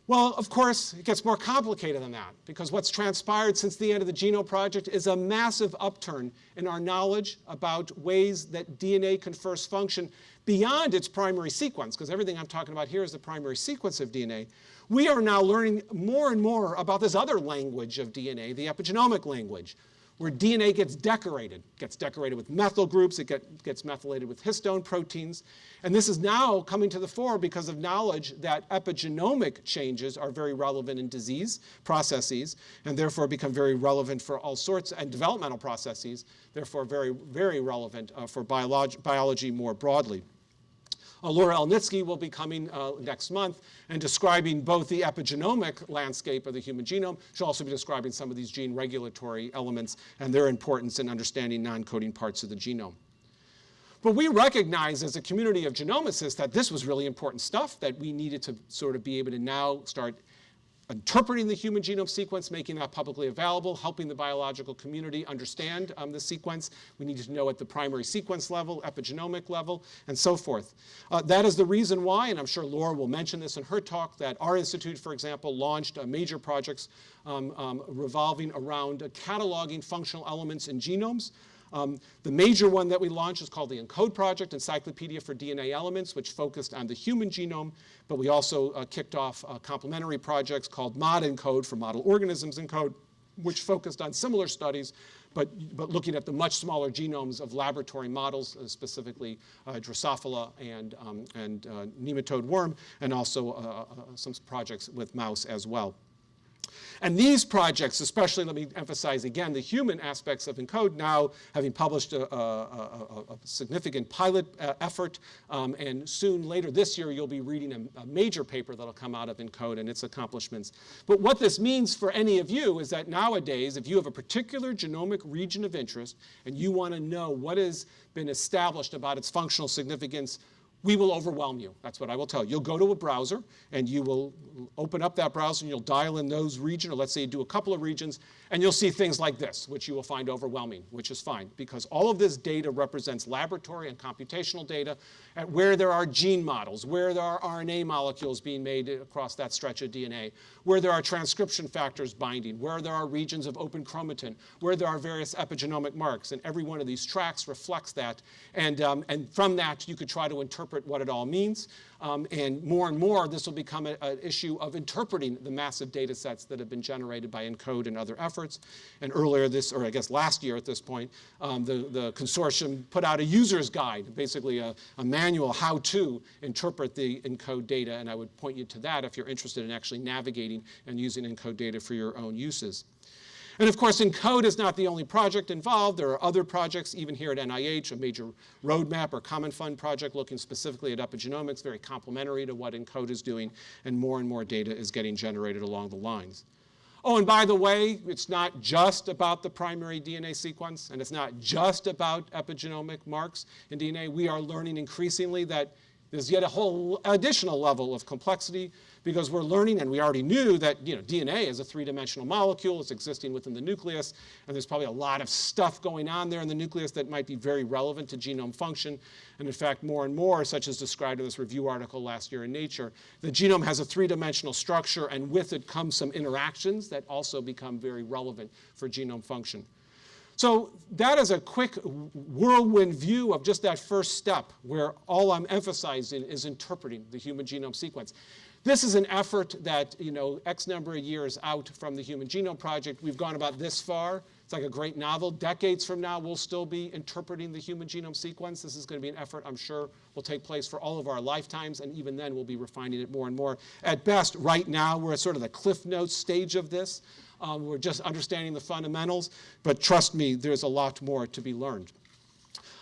Well, of course, it gets more complicated than that because what's transpired since the end of the Genome Project is a massive upturn in our knowledge about ways that DNA confers function beyond its primary sequence, because everything I'm talking about here is the primary sequence of DNA. We are now learning more and more about this other language of DNA, the epigenomic language, where DNA gets decorated. It gets decorated with methyl groups, it get, gets methylated with histone proteins. And this is now coming to the fore because of knowledge that epigenomic changes are very relevant in disease processes and therefore become very relevant for all sorts and developmental processes, therefore very, very relevant uh, for biology, biology more broadly. Uh, Laura Elnitski will be coming uh, next month and describing both the epigenomic landscape of the human genome. She'll also be describing some of these gene regulatory elements and their importance in understanding non-coding parts of the genome. But we recognize as a community of genomicists that this was really important stuff that we needed to sort of be able to now start interpreting the human genome sequence, making that publicly available, helping the biological community understand um, the sequence. We need to know at the primary sequence level, epigenomic level, and so forth. Uh, that is the reason why, and I'm sure Laura will mention this in her talk, that our institute, for example, launched uh, major projects um, um, revolving around uh, cataloging functional elements in genomes. Um, the major one that we launched is called the ENCODE Project, Encyclopedia for DNA Elements, which focused on the human genome, but we also uh, kicked off uh, complementary projects called MOD ENCODE for Model Organisms ENCODE, which focused on similar studies, but, but looking at the much smaller genomes of laboratory models, uh, specifically uh, Drosophila and, um, and uh, nematode worm, and also uh, uh, some projects with mouse as well. And these projects, especially, let me emphasize again, the human aspects of ENCODE now having published a, a, a, a significant pilot uh, effort, um, and soon later this year you'll be reading a, major paper that'll come out of ENCODE and its accomplishments. But what this means for any of you is that nowadays, if you have a particular genomic region of interest and you want to know what has been established about its functional significance we will overwhelm you. That's what I will tell you. You'll go to a browser and you will open up that browser and you'll dial in those regions, or let's say you do a couple of regions, and you'll see things like this, which you will find overwhelming, which is fine, because all of this data represents laboratory and computational data at where there are gene models, where there are RNA molecules being made across that stretch of DNA, where there are transcription factors binding, where there are regions of open chromatin, where there are various epigenomic marks, and every one of these tracks reflects that. And, um, and from that, you could try to interpret what it all means. Um, and more and more, this will become an issue of interpreting the massive data sets that have been generated by ENCODE and other efforts. And earlier this, or I guess last year at this point, um, the, the consortium put out a user's guide, basically a, a manual how to interpret the ENCODE data. And I would point you to that if you're interested in actually navigating and using ENCODE data for your own uses. And of course, ENCODE is not the only project involved. There are other projects, even here at NIH, a major roadmap or common fund project looking specifically at epigenomics, very complementary to what ENCODE is doing, and more and more data is getting generated along the lines. Oh, and by the way, it's not just about the primary DNA sequence, and it's not just about epigenomic marks in DNA. We are learning increasingly that there's yet a whole additional level of complexity because we're learning, and we already knew that you know, DNA is a three-dimensional molecule. It's existing within the nucleus, and there's probably a lot of stuff going on there in the nucleus that might be very relevant to genome function. And in fact, more and more, such as described in this review article last year in Nature, the genome has a three-dimensional structure, and with it comes some interactions that also become very relevant for genome function. So that is a quick whirlwind view of just that first step where all I'm emphasizing is interpreting the human genome sequence. This is an effort that, you know, X number of years out from the Human Genome Project, we've gone about this far. It's like a great novel. Decades from now, we'll still be interpreting the human genome sequence. This is going to be an effort I'm sure will take place for all of our lifetimes, and even then we'll be refining it more and more. At best, right now, we're at sort of the cliff notes stage of this. Um, we're just understanding the fundamentals, but trust me, there's a lot more to be learned.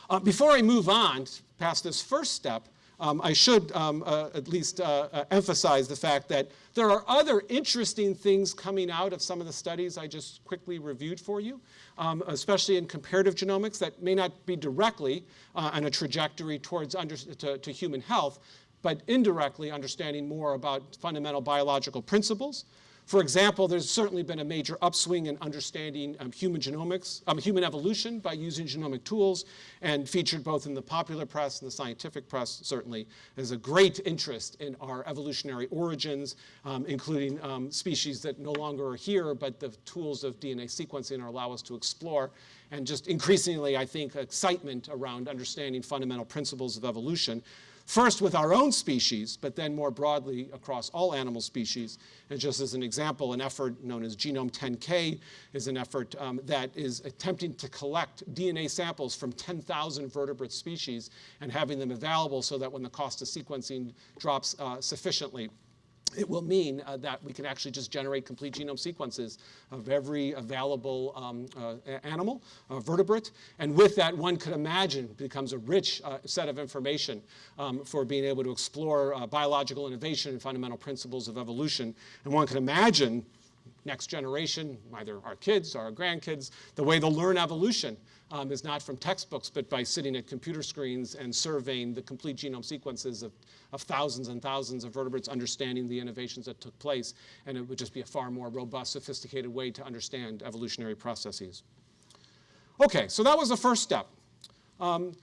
Uh, before I move on past this first step, um, I should um, uh, at least uh, uh, emphasize the fact that there are other interesting things coming out of some of the studies I just quickly reviewed for you, um, especially in comparative genomics that may not be directly uh, on a trajectory towards under, to, to human health, but indirectly understanding more about fundamental biological principles, for example, there's certainly been a major upswing in understanding um, human genomics, um, human evolution by using genomic tools and featured both in the popular press and the scientific press certainly. Is a great interest in our evolutionary origins, um, including um, species that no longer are here, but the tools of DNA sequencing allow us to explore. And just increasingly, I think, excitement around understanding fundamental principles of evolution first with our own species, but then more broadly across all animal species. And just as an example, an effort known as Genome 10K is an effort um, that is attempting to collect DNA samples from 10,000 vertebrate species and having them available so that when the cost of sequencing drops uh, sufficiently, it will mean uh, that we can actually just generate complete genome sequences of every available um, uh, animal, uh, vertebrate. And with that, one could imagine becomes a rich uh, set of information um, for being able to explore uh, biological innovation and fundamental principles of evolution. And one can imagine next generation, either our kids or our grandkids, the way they'll learn evolution um, is not from textbooks, but by sitting at computer screens and surveying the complete genome sequences of, of thousands and thousands of vertebrates, understanding the innovations that took place, and it would just be a far more robust, sophisticated way to understand evolutionary processes. Okay, so that was the first step. Um,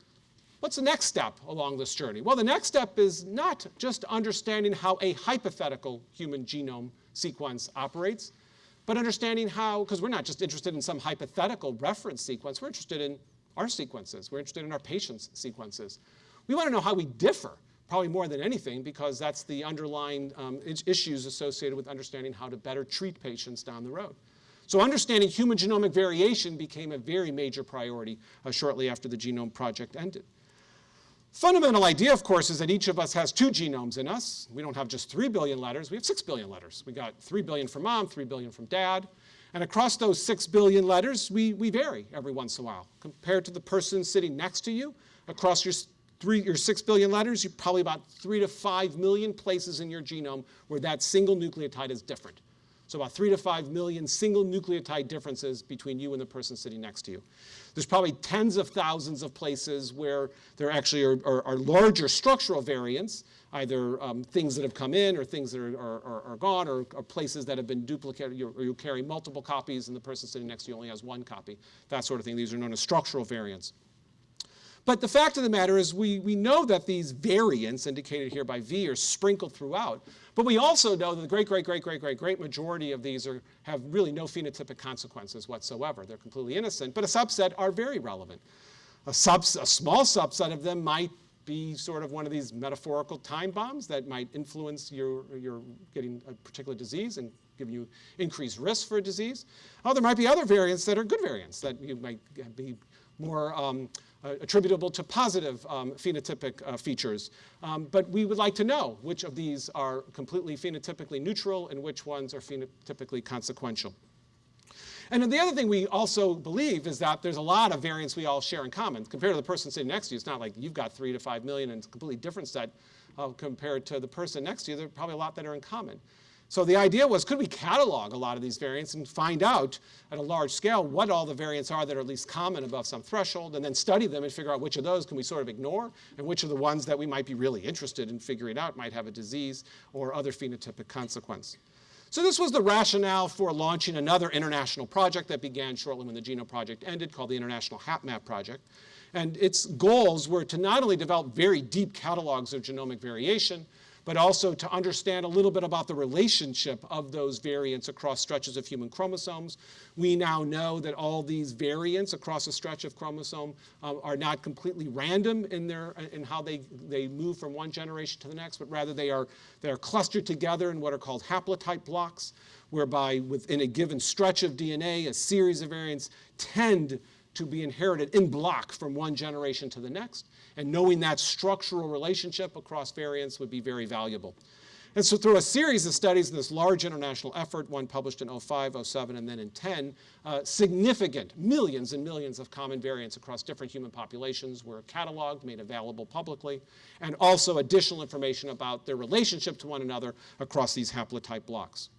what's the next step along this journey? Well, the next step is not just understanding how a hypothetical human genome sequence operates, but understanding how, because we're not just interested in some hypothetical reference sequence, we're interested in our sequences. We're interested in our patients' sequences. We want to know how we differ, probably more than anything, because that's the underlying um, issues associated with understanding how to better treat patients down the road. So understanding human genomic variation became a very major priority uh, shortly after the Genome Project ended. Fundamental idea, of course, is that each of us has two genomes in us. We don't have just 3 billion letters, we have 6 billion letters. We got 3 billion from mom, 3 billion from dad. And across those 6 billion letters, we, we vary every once in a while. Compared to the person sitting next to you, across your, three, your 6 billion letters, you probably about 3 to 5 million places in your genome where that single nucleotide is different. So about 3 to 5 million single nucleotide differences between you and the person sitting next to you. There's probably tens of thousands of places where there actually are, are, are larger structural variants, either um, things that have come in or things that are, are, are gone or, or, places that have been duplicated or you carry multiple copies and the person sitting next to you only has one copy, that sort of thing. These are known as structural variants. But the fact of the matter is we, we know that these variants, indicated here by V, are sprinkled throughout. But we also know that the great, great, great, great, great, great majority of these are, have really no phenotypic consequences whatsoever. They're completely innocent, but a subset are very relevant. A, subs, a small subset of them might be sort of one of these metaphorical time bombs that might influence your, your getting a particular disease and give you increased risk for a disease. Oh, there might be other variants that are good variants that you might be more um, attributable to positive um, phenotypic uh, features. Um, but we would like to know which of these are completely phenotypically neutral and which ones are phenotypically consequential. And then the other thing we also believe is that there's a lot of variants we all share in common. Compared to the person sitting next to you, it's not like you've got three to five million and it's a completely different set uh, compared to the person next to you. There are probably a lot that are in common. So the idea was, could we catalog a lot of these variants and find out at a large scale what all the variants are that are at least common above some threshold, and then study them and figure out which of those can we sort of ignore, and which are the ones that we might be really interested in figuring out might have a disease or other phenotypic consequence. So this was the rationale for launching another international project that began shortly when the Genome Project ended, called the International HapMap Project. And its goals were to not only develop very deep catalogs of genomic variation, but also to understand a little bit about the relationship of those variants across stretches of human chromosomes. We now know that all these variants across a stretch of chromosome um, are not completely random in, their, in how they, they move from one generation to the next, but rather they are, they are clustered together in what are called haplotype blocks, whereby within a given stretch of DNA, a series of variants tend to be inherited in block from one generation to the next. And knowing that structural relationship across variants would be very valuable. And so through a series of studies in this large international effort, one published in 05, 07, and then in 10, uh, significant millions and millions of common variants across different human populations were cataloged, made available publicly, and also additional information about their relationship to one another across these haplotype blocks.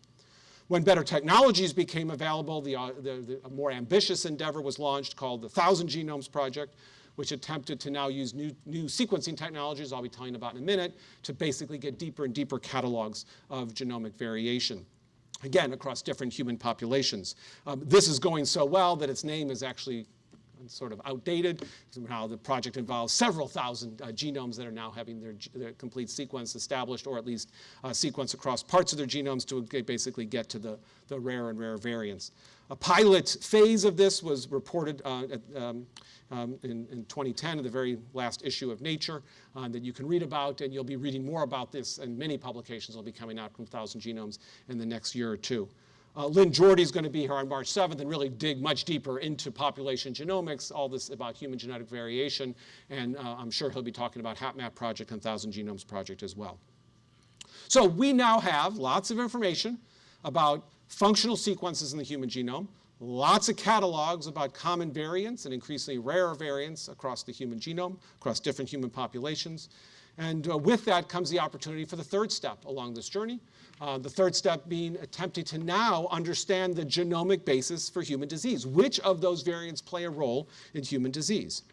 When better technologies became available, the, uh, the, the more ambitious endeavor was launched called the Thousand Genomes Project, which attempted to now use new, new sequencing technologies, I'll be telling you about in a minute, to basically get deeper and deeper catalogs of genomic variation again, across different human populations. Um, this is going so well that its name is actually sort of outdated. Now the project involves several thousand uh, genomes that are now having their, their, complete sequence established, or at least uh, sequence across parts of their genomes to basically get to the, the rare and rare variants. A pilot phase of this was reported uh, at, um, um, in, in, 2010 in the very last issue of Nature uh, that you can read about, and you'll be reading more about this, and many publications will be coming out from 1,000 Genomes in the next year or two. Uh, Lynn Jorde is going to be here on March 7th and really dig much deeper into population genomics, all this about human genetic variation, and uh, I'm sure he'll be talking about HapMap project and 1,000 Genomes project as well. So we now have lots of information about functional sequences in the human genome, lots of catalogs about common variants and increasingly rare variants across the human genome, across different human populations. And uh, with that comes the opportunity for the third step along this journey, uh, the third step being attempting to now understand the genomic basis for human disease. Which of those variants play a role in human disease?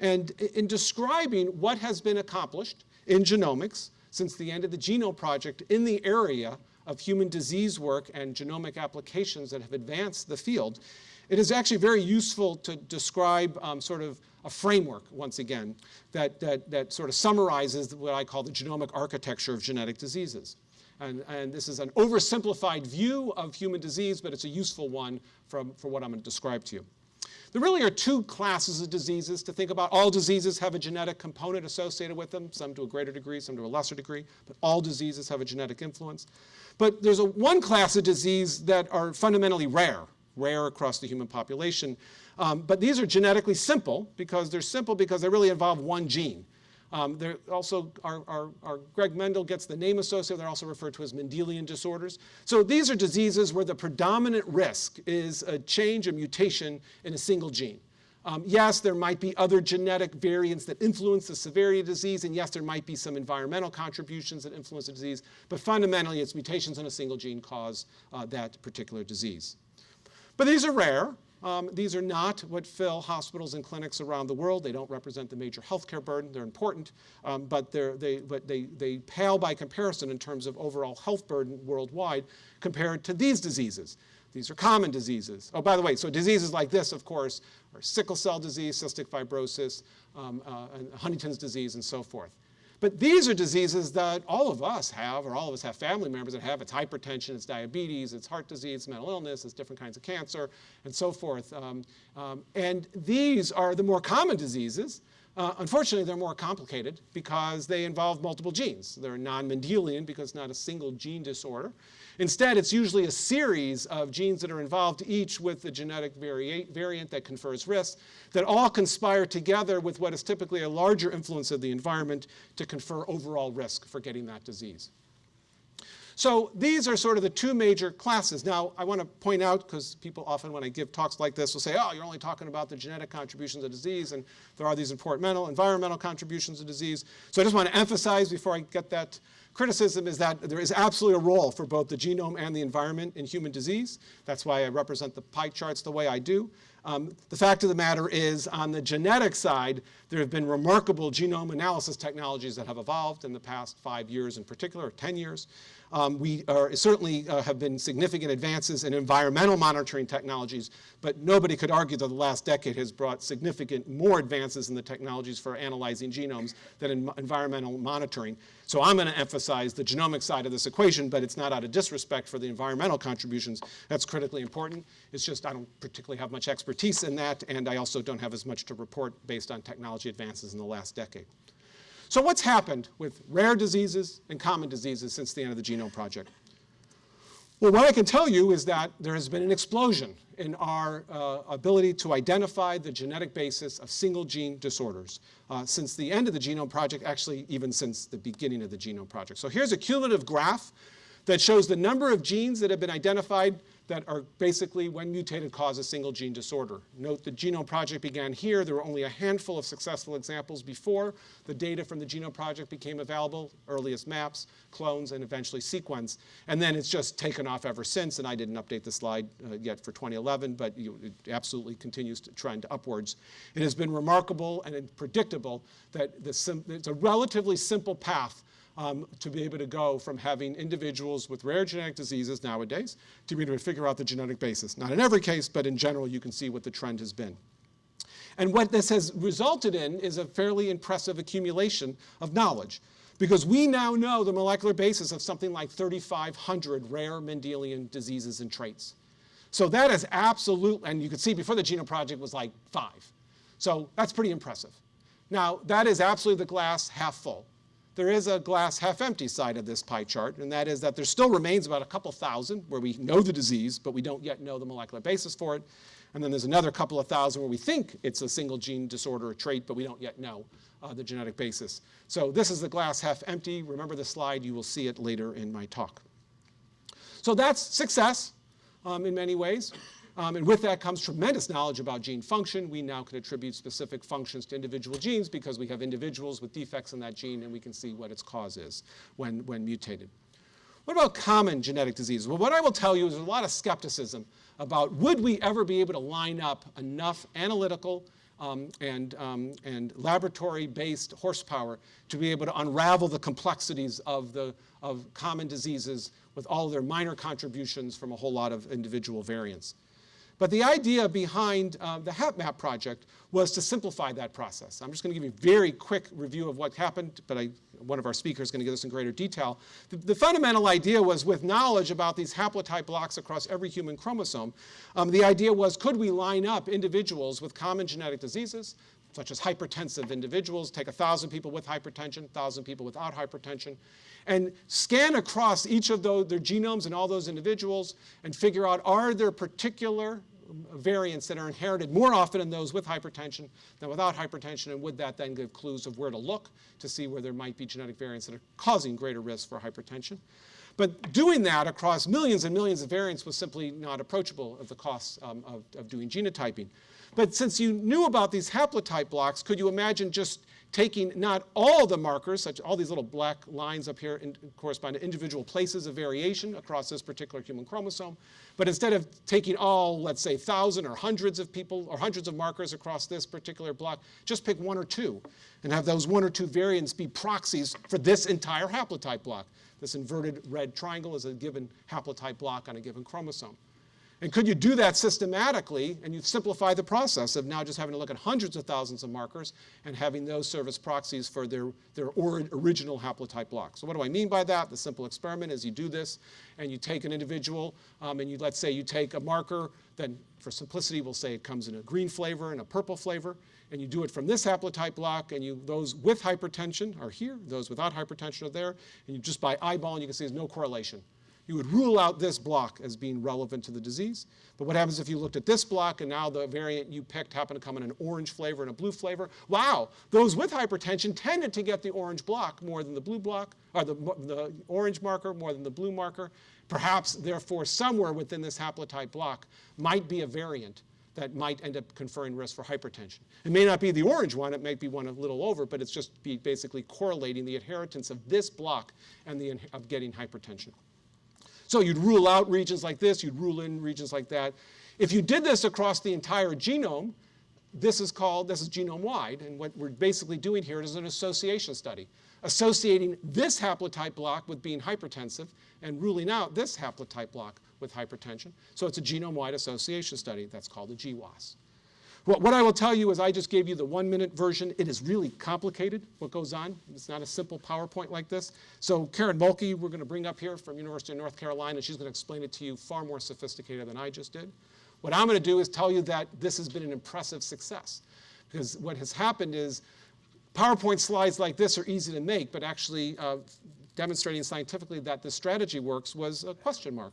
And in describing what has been accomplished in genomics since the end of the Genome Project in the area of human disease work and genomic applications that have advanced the field, it is actually very useful to describe um, sort of a framework, once again, that, that, that sort of summarizes what I call the genomic architecture of genetic diseases. And, and, this is an oversimplified view of human disease, but it's a useful one from, for what I'm going to describe to you. There really are two classes of diseases to think about. All diseases have a genetic component associated with them, some to a greater degree, some to a lesser degree, but all diseases have a genetic influence. But there's a one class of disease that are fundamentally rare, rare across the human population. Um, but these are genetically simple because they're simple because they really involve one gene. Um, they're also, our, our, our, Greg Mendel gets the name associated, they're also referred to as Mendelian disorders. So these are diseases where the predominant risk is a change, a mutation in a single gene. Um, yes, there might be other genetic variants that influence the severity of disease, and yes, there might be some environmental contributions that influence the disease, but fundamentally it's mutations in a single gene cause uh, that particular disease. But these are rare, um, these are not what fill hospitals and clinics around the world. They don't represent the major healthcare burden. They're important, um, but, they're, they, but they, they pale by comparison in terms of overall health burden worldwide compared to these diseases. These are common diseases. Oh, by the way, so diseases like this, of course, are sickle cell disease, cystic fibrosis, um, uh, Huntington's disease, and so forth. But these are diseases that all of us have, or all of us have family members that have. It's hypertension, it's diabetes, it's heart disease, mental illness, it's different kinds of cancer, and so forth. Um, um, and these are the more common diseases. Uh, unfortunately, they're more complicated because they involve multiple genes. They're non-Mendelian because not a single gene disorder. Instead, it's usually a series of genes that are involved, each with a genetic variant that confers risk, that all conspire together with what is typically a larger influence of the environment to confer overall risk for getting that disease. So these are sort of the two major classes. Now, I want to point out, because people often when I give talks like this will say, oh, you're only talking about the genetic contributions of disease, and there are these important environmental contributions of disease. So I just want to emphasize before I get that criticism is that there is absolutely a role for both the genome and the environment in human disease. That's why I represent the pie charts the way I do. Um, the fact of the matter is, on the genetic side, there have been remarkable genome analysis technologies that have evolved in the past five years in particular, or 10 years. Um, we are, certainly uh, have been significant advances in environmental monitoring technologies, but nobody could argue that the last decade has brought significant more advances in the technologies for analyzing genomes than in environmental monitoring. So I'm going to emphasize the genomic side of this equation, but it's not out of disrespect for the environmental contributions. That's critically important. It's just I don't particularly have much expertise in that, and I also don't have as much to report based on technology advances in the last decade. So what's happened with rare diseases and common diseases since the end of the Genome Project? Well, what I can tell you is that there has been an explosion in our uh, ability to identify the genetic basis of single gene disorders uh, since the end of the Genome Project, actually even since the beginning of the Genome Project. So here's a cumulative graph that shows the number of genes that have been identified that are basically, when mutated, cause a single gene disorder. Note the Genome Project began here. There were only a handful of successful examples before the data from the Genome Project became available, earliest maps, clones, and eventually sequence. And then it's just taken off ever since, and I didn't update the slide uh, yet for 2011, but you, it absolutely continues to trend upwards. It has been remarkable and predictable that the it's a relatively simple path um, to be able to go from having individuals with rare genetic diseases nowadays to be able to figure out the genetic basis. Not in every case, but in general, you can see what the trend has been. And what this has resulted in is a fairly impressive accumulation of knowledge because we now know the molecular basis of something like 3,500 rare Mendelian diseases and traits. So that is absolute, and you can see before the Genome Project was like five. So that's pretty impressive. Now, that is absolutely the glass half full there is a glass half empty side of this pie chart, and that is that there still remains about a couple thousand where we know the disease, but we don't yet know the molecular basis for it. And then there's another couple of thousand where we think it's a single gene disorder or trait, but we don't yet know uh, the genetic basis. So this is the glass half empty. Remember the slide, you will see it later in my talk. So that's success um, in many ways. Um, and with that comes tremendous knowledge about gene function. We now can attribute specific functions to individual genes because we have individuals with defects in that gene and we can see what its cause is when, when mutated. What about common genetic diseases? Well, what I will tell you is there's a lot of skepticism about would we ever be able to line up enough analytical um, and, um, and laboratory-based horsepower to be able to unravel the complexities of, the, of common diseases with all their minor contributions from a whole lot of individual variants. But the idea behind uh, the HapMap project was to simplify that process. I'm just going to give you a very quick review of what happened, but I, one of our speakers is going to give us in greater detail. The, the, fundamental idea was with knowledge about these haplotype blocks across every human chromosome, um, the idea was could we line up individuals with common genetic diseases, such as hypertensive individuals, take 1,000 people with hypertension, 1,000 people without hypertension, and scan across each of those, their genomes and all those individuals and figure out are there particular variants that are inherited more often in those with hypertension than without hypertension, and would that then give clues of where to look to see where there might be genetic variants that are causing greater risk for hypertension. But doing that across millions and millions of variants was simply not approachable at the cost um, of, of doing genotyping. But since you knew about these haplotype blocks, could you imagine just taking not all the markers, such all these little black lines up here in, correspond to individual places of variation across this particular human chromosome, but instead of taking all, let's say, thousand or hundreds of people or hundreds of markers across this particular block, just pick one or two and have those one or two variants be proxies for this entire haplotype block. This inverted red triangle is a given haplotype block on a given chromosome. And could you do that systematically and you simplify the process of now just having to look at hundreds of thousands of markers and having those serve as proxies for their, their or, original haplotype block. So what do I mean by that? The simple experiment is you do this and you take an individual um, and you, let's say you take a marker, then for simplicity we'll say it comes in a green flavor and a purple flavor, and you do it from this haplotype block and you, those with hypertension are here, those without hypertension are there, and you just by eyeballing you can see there's no correlation you would rule out this block as being relevant to the disease. But what happens if you looked at this block and now the variant you picked happened to come in an orange flavor and a blue flavor? Wow, those with hypertension tended to get the orange block more than the blue block, or the, the orange marker more than the blue marker. Perhaps, therefore, somewhere within this haplotype block might be a variant that might end up conferring risk for hypertension. It may not be the orange one, it might be one a little over, but it's just be basically correlating the inheritance of this block and the of getting hypertension. So you'd rule out regions like this, you'd rule in regions like that. If you did this across the entire genome, this is called, this is genome-wide, and what we're basically doing here is an association study, associating this haplotype block with being hypertensive and ruling out this haplotype block with hypertension. So it's a genome-wide association study. That's called a GWAS. What, what I will tell you is I just gave you the one minute version. It is really complicated what goes on. It's not a simple PowerPoint like this. So Karen Mohlke, we're going to bring up here from University of North Carolina. She's going to explain it to you far more sophisticated than I just did. What I'm going to do is tell you that this has been an impressive success. Because what has happened is PowerPoint slides like this are easy to make, but actually uh, demonstrating scientifically that the strategy works was a question mark.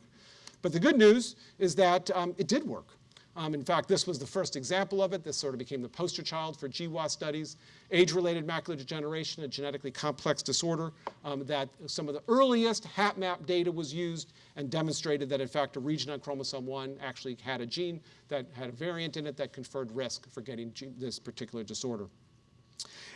But the good news is that um, it did work. Um, in fact, this was the first example of it. This sort of became the poster child for GWAS studies. Age-related macular degeneration, a genetically complex disorder um, that some of the earliest HapMap data was used and demonstrated that, in fact, a region on chromosome 1 actually had a gene that had a variant in it that conferred risk for getting this particular disorder.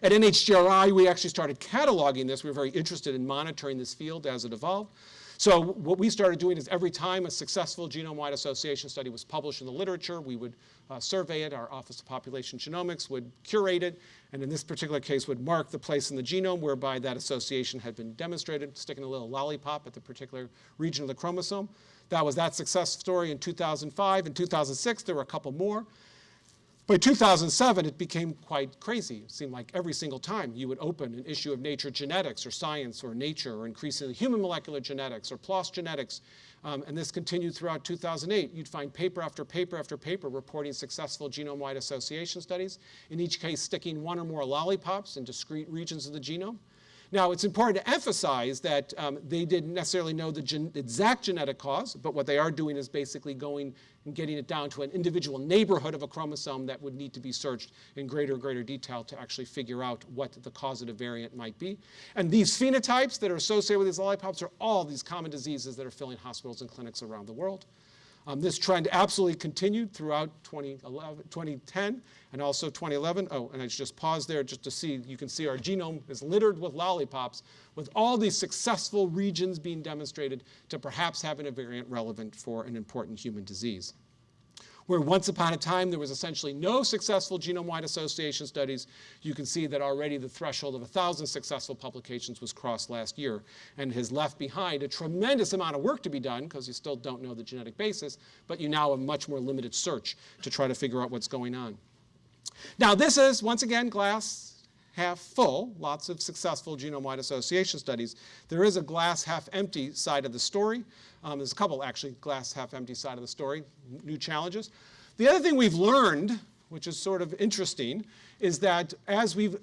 At NHGRI, we actually started cataloging this. We were very interested in monitoring this field as it evolved. So what we started doing is every time a successful genome-wide association study was published in the literature, we would uh, survey it. Our Office of Population Genomics would curate it, and in this particular case would mark the place in the genome whereby that association had been demonstrated, sticking a little lollipop at the particular region of the chromosome. That was that success story in 2005. In 2006, there were a couple more. By 2007, it became quite crazy. It seemed like every single time you would open an issue of Nature Genetics or Science or Nature or increasingly Human Molecular Genetics or PLOS Genetics, um, and this continued throughout 2008, you'd find paper after paper after paper reporting successful genome-wide association studies, in each case sticking one or more lollipops in discrete regions of the genome. Now, it's important to emphasize that um, they didn't necessarily know the gen exact genetic cause, but what they are doing is basically going and getting it down to an individual neighborhood of a chromosome that would need to be searched in greater and greater detail to actually figure out what the causative variant might be. And these phenotypes that are associated with these lollipops are all these common diseases that are filling hospitals and clinics around the world. Um, this trend absolutely continued throughout 2011, 2010 and also 2011. Oh, and I just paused there just to see, you can see our genome is littered with lollipops with all these successful regions being demonstrated to perhaps having a variant relevant for an important human disease. Where once upon a time there was essentially no successful genome-wide association studies, you can see that already the threshold of 1,000 successful publications was crossed last year and has left behind a tremendous amount of work to be done because you still don't know the genetic basis, but you now have much more limited search to try to figure out what's going on. Now this is, once again, glass half full, lots of successful genome-wide association studies. There is a glass half empty side of the story. Um, there's a couple actually glass half empty side of the story, new challenges. The other thing we've learned, which is sort of interesting, is that as we've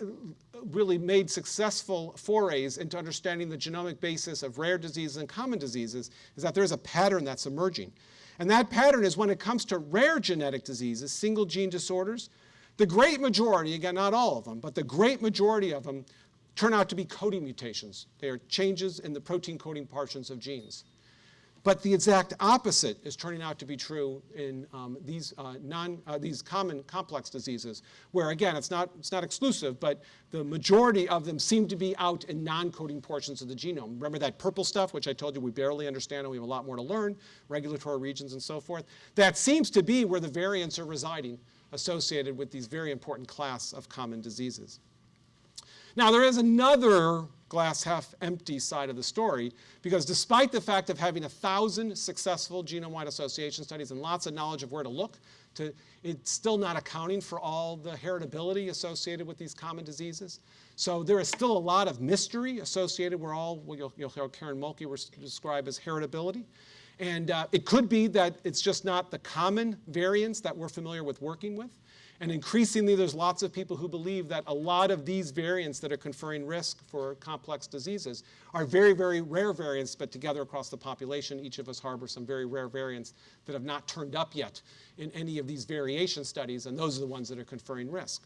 really made successful forays into understanding the genomic basis of rare diseases and common diseases, is that there's a pattern that's emerging. And that pattern is when it comes to rare genetic diseases, single gene disorders, the great majority, again, not all of them, but the great majority of them turn out to be coding mutations. They are changes in the protein coding portions of genes. But the exact opposite is turning out to be true in um, these, uh, non, uh, these common complex diseases, where again, it's not, it's not exclusive, but the majority of them seem to be out in non-coding portions of the genome. Remember that purple stuff, which I told you we barely understand and we have a lot more to learn, regulatory regions and so forth? That seems to be where the variants are residing associated with these very important class of common diseases. Now, there is another glass half empty side of the story because despite the fact of having a thousand successful genome-wide association studies and lots of knowledge of where to look, to, it's still not accounting for all the heritability associated with these common diseases. So there is still a lot of mystery associated with all what you'll, you'll hear Karen Mohlke describe as heritability. And uh, it could be that it's just not the common variants that we're familiar with working with. And increasingly, there's lots of people who believe that a lot of these variants that are conferring risk for complex diseases are very, very rare variants, but together across the population, each of us harbor some very rare variants that have not turned up yet in any of these variation studies, and those are the ones that are conferring risk.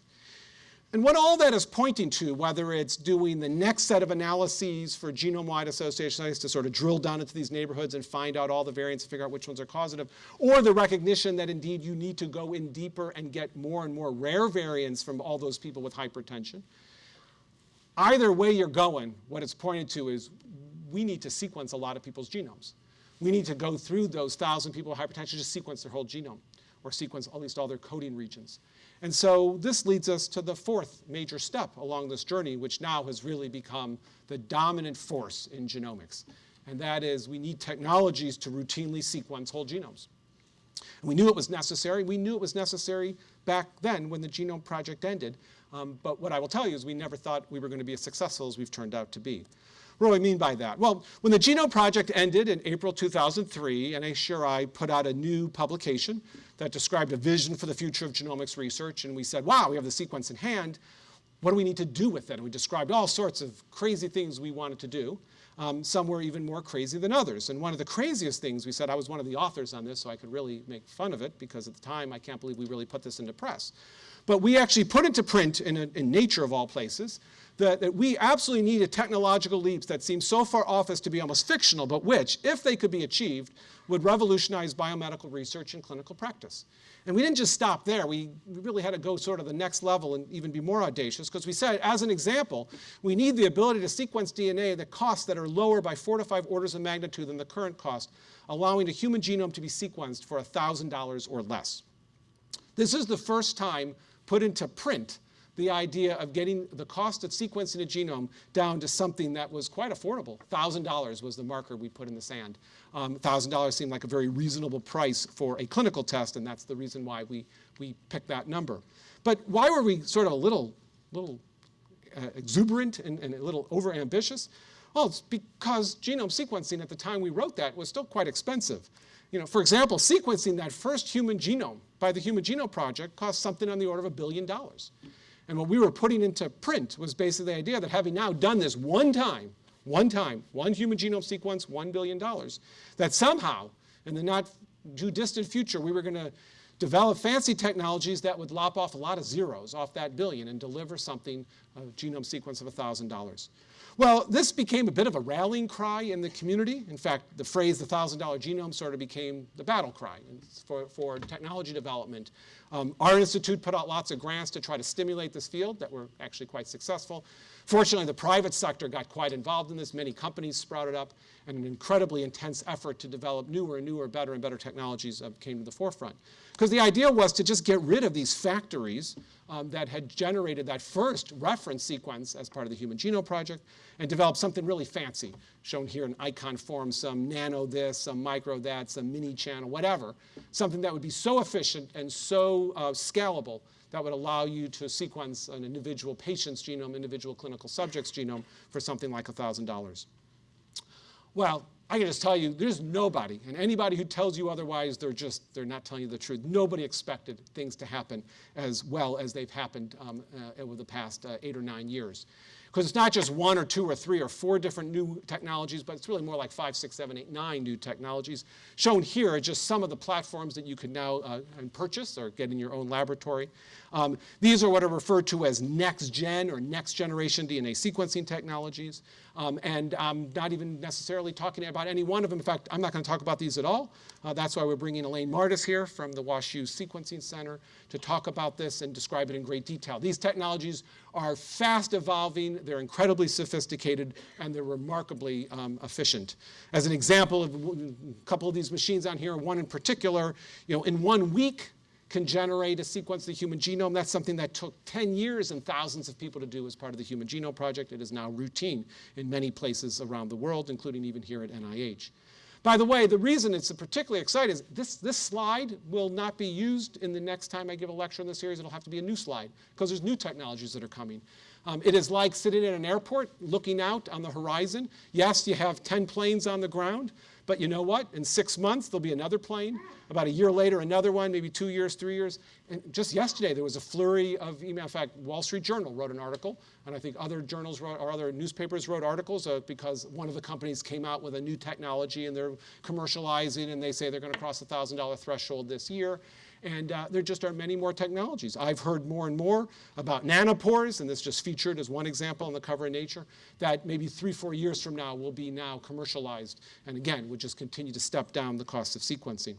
And what all that is pointing to, whether it's doing the next set of analyses for genome-wide association studies to sort of drill down into these neighborhoods and find out all the variants and figure out which ones are causative, or the recognition that indeed you need to go in deeper and get more and more rare variants from all those people with hypertension. Either way you're going, what it's pointed to is we need to sequence a lot of people's genomes. We need to go through those thousand people with hypertension to sequence their whole genome, or sequence at least all their coding regions. And so this leads us to the fourth major step along this journey, which now has really become the dominant force in genomics. And that is we need technologies to routinely sequence whole genomes. And we knew it was necessary. We knew it was necessary back then when the Genome Project ended. Um, but what I will tell you is we never thought we were going to be as successful as we've turned out to be. What do I mean by that? Well, when the Genome Project ended in April 2003, NHGRI put out a new publication that described a vision for the future of genomics research, and we said, wow, we have the sequence in hand. What do we need to do with it? And we described all sorts of crazy things we wanted to do. Um, some were even more crazy than others. And one of the craziest things we said, I was one of the authors on this, so I could really make fun of it, because at the time, I can't believe we really put this into press. But we actually put into print in, a, in Nature of all places that, that we absolutely needed technological leaps that seem so far off as to be almost fictional, but which, if they could be achieved, would revolutionize biomedical research and clinical practice. And we didn't just stop there. We, really had to go sort of the next level and even be more audacious because we said, as an example, we need the ability to sequence DNA at costs that are lower by four to five orders of magnitude than the current cost, allowing the human genome to be sequenced for $1,000 or less. This is the first time put into print the idea of getting the cost of sequencing a genome down to something that was quite affordable. $1,000 was the marker we put in the sand. Um, $1,000 seemed like a very reasonable price for a clinical test, and that's the reason why we, we picked that number. But why were we sort of a little, little uh, exuberant and, and a little overambitious? Well, it's because genome sequencing at the time we wrote that was still quite expensive. You know, for example, sequencing that first human genome by the Human Genome Project cost something on the order of a billion dollars. And what we were putting into print was basically the idea that having now done this one time, one time, one human genome sequence, $1 billion, that somehow, in the not too distant future, we were going to develop fancy technologies that would lop off a lot of zeros off that billion and deliver something, a genome sequence of $1,000. Well, this became a bit of a rallying cry in the community. In fact, the phrase the $1,000 genome sort of became the battle cry for, for technology development. Um, our institute put out lots of grants to try to stimulate this field that were actually quite successful. Fortunately, the private sector got quite involved in this. Many companies sprouted up, and an incredibly intense effort to develop newer and newer, better and better technologies uh, came to the forefront. Because the idea was to just get rid of these factories um, that had generated that first reference sequence as part of the Human Genome Project and develop something really fancy, shown here in icon form, some nano this, some micro that, some mini channel, whatever. Something that would be so efficient and so uh, scalable that would allow you to sequence an individual patient's genome, individual clinical subject's genome for something like $1,000. Well, I can just tell you, there's nobody, and anybody who tells you otherwise, they're just, they're not telling you the truth. Nobody expected things to happen as well as they've happened um, uh, over the past uh, eight or nine years. Because it's not just one or two or three or four different new technologies, but it's really more like five, six, seven, eight, nine new technologies. Shown here are just some of the platforms that you can now uh, purchase or get in your own laboratory. Um, these are what are referred to as next-gen or next-generation DNA sequencing technologies. Um, and I'm not even necessarily talking about any one of them. In fact, I'm not going to talk about these at all. Uh, that's why we're bringing Elaine Mardis here from the WashU Sequencing Center to talk about this and describe it in great detail. These technologies are fast evolving, they're incredibly sophisticated, and they're remarkably um, efficient. As an example of a couple of these machines on here, one in particular, you know, in one week, can generate a sequence of the human genome. That's something that took 10 years and thousands of people to do as part of the Human Genome Project. It is now routine in many places around the world, including even here at NIH. By the way, the reason it's particularly exciting is this, this slide will not be used in the next time I give a lecture in the series. It'll have to be a new slide because there's new technologies that are coming. Um, it is like sitting in an airport looking out on the horizon. Yes, you have 10 planes on the ground, but you know what? In six months, there'll be another plane. About a year later, another one, maybe two years, three years. And just yesterday, there was a flurry of email. In fact, Wall Street Journal wrote an article, and I think other journals wrote, or other newspapers wrote articles uh, because one of the companies came out with a new technology and they're commercializing and they say they're going to cross the $1,000 threshold this year. And uh, there just are many more technologies. I've heard more and more about nanopores, and this just featured as one example on the cover of Nature, that maybe three, four years from now will be now commercialized. And again, would just continue to step down the cost of sequencing.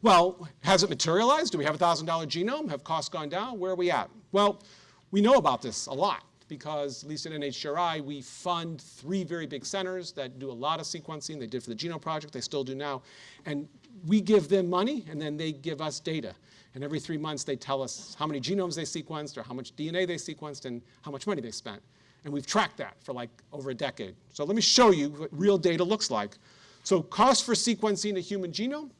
Well, has it materialized? Do we have a $1,000 genome? Have costs gone down? Where are we at? Well, we know about this a lot because at least at NHGRI, we fund three very big centers that do a lot of sequencing. They did for the Genome Project, they still do now. And we give them money and then they give us data. And every three months they tell us how many genomes they sequenced or how much DNA they sequenced and how much money they spent. And we've tracked that for like over a decade. So let me show you what real data looks like. So cost for sequencing a human genome.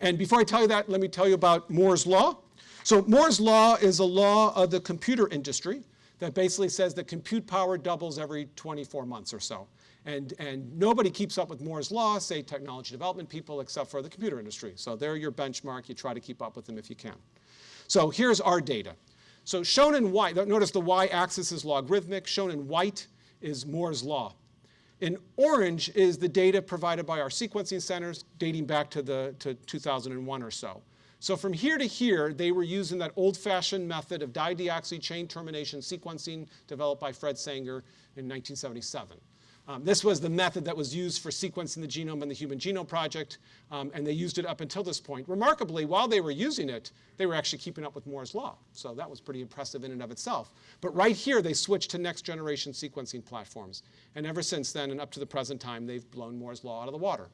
And before I tell you that, let me tell you about Moore's Law. So Moore's Law is a law of the computer industry that basically says that compute power doubles every 24 months or so. And, and nobody keeps up with Moore's law, say technology development people, except for the computer industry. So they're your benchmark. You try to keep up with them if you can. So here's our data. So shown in white, notice the y-axis is logarithmic. Shown in white is Moore's law. In orange is the data provided by our sequencing centers dating back to, the, to 2001 or so. So from here to here, they were using that old-fashioned method of dideoxy chain termination sequencing developed by Fred Sanger in 1977. Um, this was the method that was used for sequencing the genome in the Human Genome Project, um, and they used it up until this point. Remarkably, while they were using it, they were actually keeping up with Moore's law. So that was pretty impressive in and of itself. But right here, they switched to next generation sequencing platforms. And ever since then, and up to the present time, they've blown Moore's law out of the water.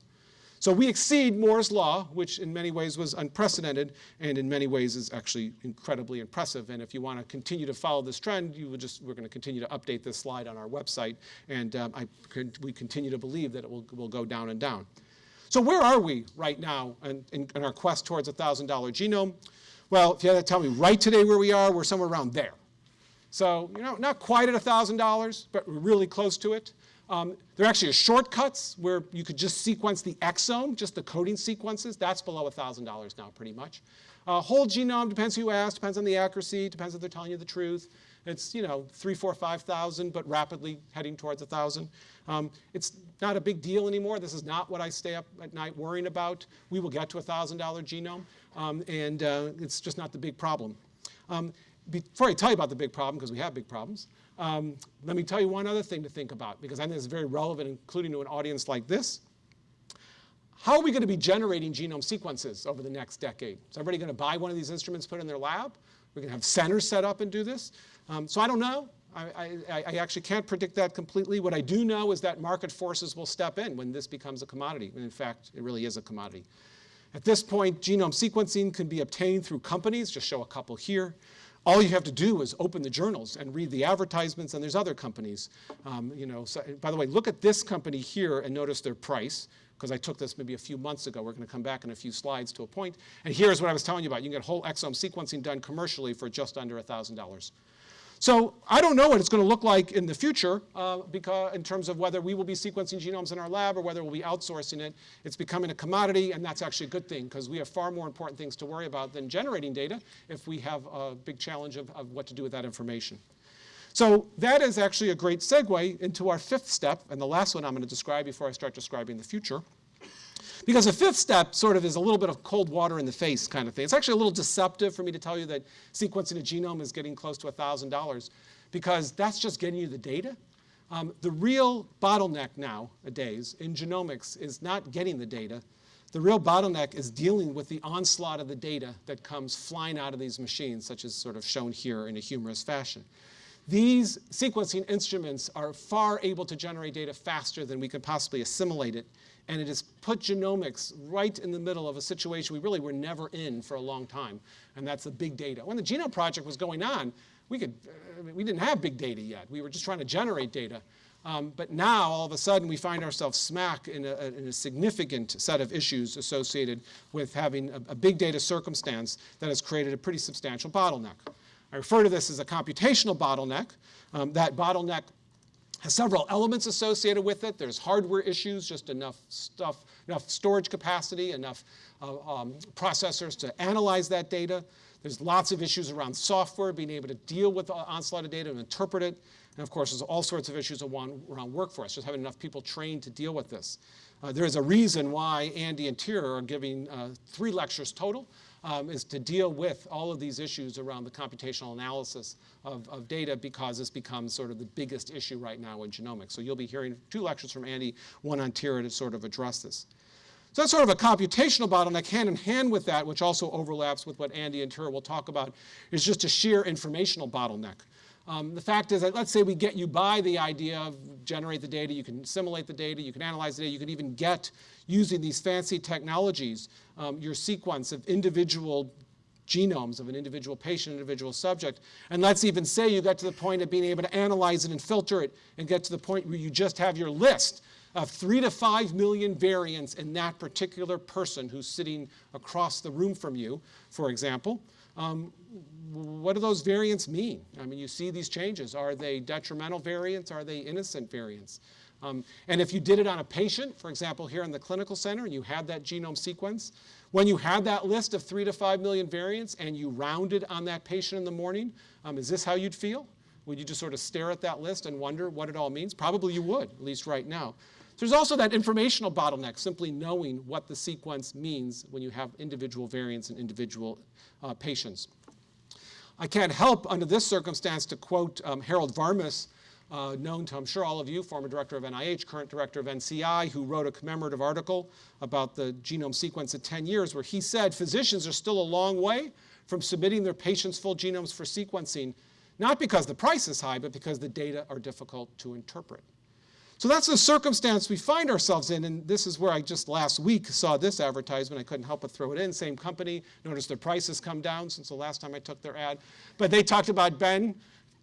So we exceed Moore's law, which in many ways was unprecedented, and in many ways is actually incredibly impressive. And if you want to continue to follow this trend, you just, we're going to continue to update this slide on our website, and um, I, we continue to believe that it will, will go down and down. So where are we right now in, in, in our quest towards a $1,000 genome? Well, if you had to tell me right today where we are, we're somewhere around there. So, you know, not quite at $1,000, but we're really close to it. Um, there actually are shortcuts where you could just sequence the exome, just the coding sequences. That's below $1,000 now, pretty much. Uh, whole genome, depends who you ask, depends on the accuracy, depends if they're telling you the truth. It's, you know, three, four, 5,000, but rapidly heading towards 1,000. Um, it's not a big deal anymore. This is not what I stay up at night worrying about. We will get to a $1,000 genome, um, and uh, it's just not the big problem. Um, before I tell you about the big problem, because we have big problems, um, let me tell you one other thing to think about, because I think it's very relevant, including to an audience like this. How are we going to be generating genome sequences over the next decade? Is everybody going to buy one of these instruments, put in their lab? We're going to have centers set up and do this. Um, so I don't know. I, I, I actually can't predict that completely. What I do know is that market forces will step in when this becomes a commodity. And in fact, it really is a commodity. At this point, genome sequencing can be obtained through companies, just show a couple here. All you have to do is open the journals and read the advertisements, and there's other companies. Um, you know, so, by the way, look at this company here and notice their price, because I took this maybe a few months ago. We're going to come back in a few slides to a point. And here's what I was telling you about. You can get whole exome sequencing done commercially for just under $1,000. So I don't know what it's going to look like in the future uh, because in terms of whether we will be sequencing genomes in our lab or whether we'll be outsourcing it. It's becoming a commodity, and that's actually a good thing because we have far more important things to worry about than generating data if we have a big challenge of, of what to do with that information. So that is actually a great segue into our fifth step, and the last one I'm going to describe before I start describing the future. Because the fifth step sort of is a little bit of cold water in the face kind of thing. It's actually a little deceptive for me to tell you that sequencing a genome is getting close to $1,000 because that's just getting you the data. Um, the real bottleneck nowadays in genomics is not getting the data. The real bottleneck is dealing with the onslaught of the data that comes flying out of these machines, such as sort of shown here in a humorous fashion. These sequencing instruments are far able to generate data faster than we could possibly assimilate it and it has put genomics right in the middle of a situation we really were never in for a long time, and that's the big data. When the Genome Project was going on, we, could, we didn't have big data yet. We were just trying to generate data. Um, but now, all of a sudden, we find ourselves smack in a, in a significant set of issues associated with having a, a big data circumstance that has created a pretty substantial bottleneck. I refer to this as a computational bottleneck. Um, that bottleneck has several elements associated with it. There's hardware issues, just enough stuff, enough storage capacity, enough uh, um, processors to analyze that data. There's lots of issues around software, being able to deal with the onslaught of data and interpret it. And of course, there's all sorts of issues around, workforce, just having enough people trained to deal with this. Uh, there is a reason why Andy and Tyra are giving uh, three lectures total um, is to deal with all of these issues around the computational analysis of, of data because this becomes sort of the biggest issue right now in genomics. So you'll be hearing two lectures from Andy, one on Tyra to sort of address this. So that's sort of a computational bottleneck. Hand in hand with that, which also overlaps with what Andy and Tyra will talk about, is just a sheer informational bottleneck. Um, the fact is that let's say we get you by the idea of generate the data, you can simulate the data, you can analyze the data, you can even get, using these fancy technologies, um, your sequence of individual genomes of an individual patient, individual subject. And let's even say you get to the point of being able to analyze it and filter it and get to the point where you just have your list of three to five million variants in that particular person who's sitting across the room from you, for example. Um, what do those variants mean? I mean, you see these changes. Are they detrimental variants? Are they innocent variants? Um, and if you did it on a patient, for example, here in the clinical center, and you had that genome sequence, when you had that list of three to five million variants and you rounded on that patient in the morning, um, is this how you'd feel? Would you just sort of stare at that list and wonder what it all means? Probably you would, at least right now. There's also that informational bottleneck, simply knowing what the sequence means when you have individual variants in individual uh, patients. I can't help under this circumstance to quote um, Harold Varmus, uh, known to, I'm sure, all of you, former director of NIH, current director of NCI, who wrote a commemorative article about the genome sequence at 10 years, where he said physicians are still a long way from submitting their patients' full genomes for sequencing, not because the price is high, but because the data are difficult to interpret. So that's the circumstance we find ourselves in, and this is where I just last week saw this advertisement. I couldn't help but throw it in. Same company. Notice their prices come down since the last time I took their ad. But they talked about Ben,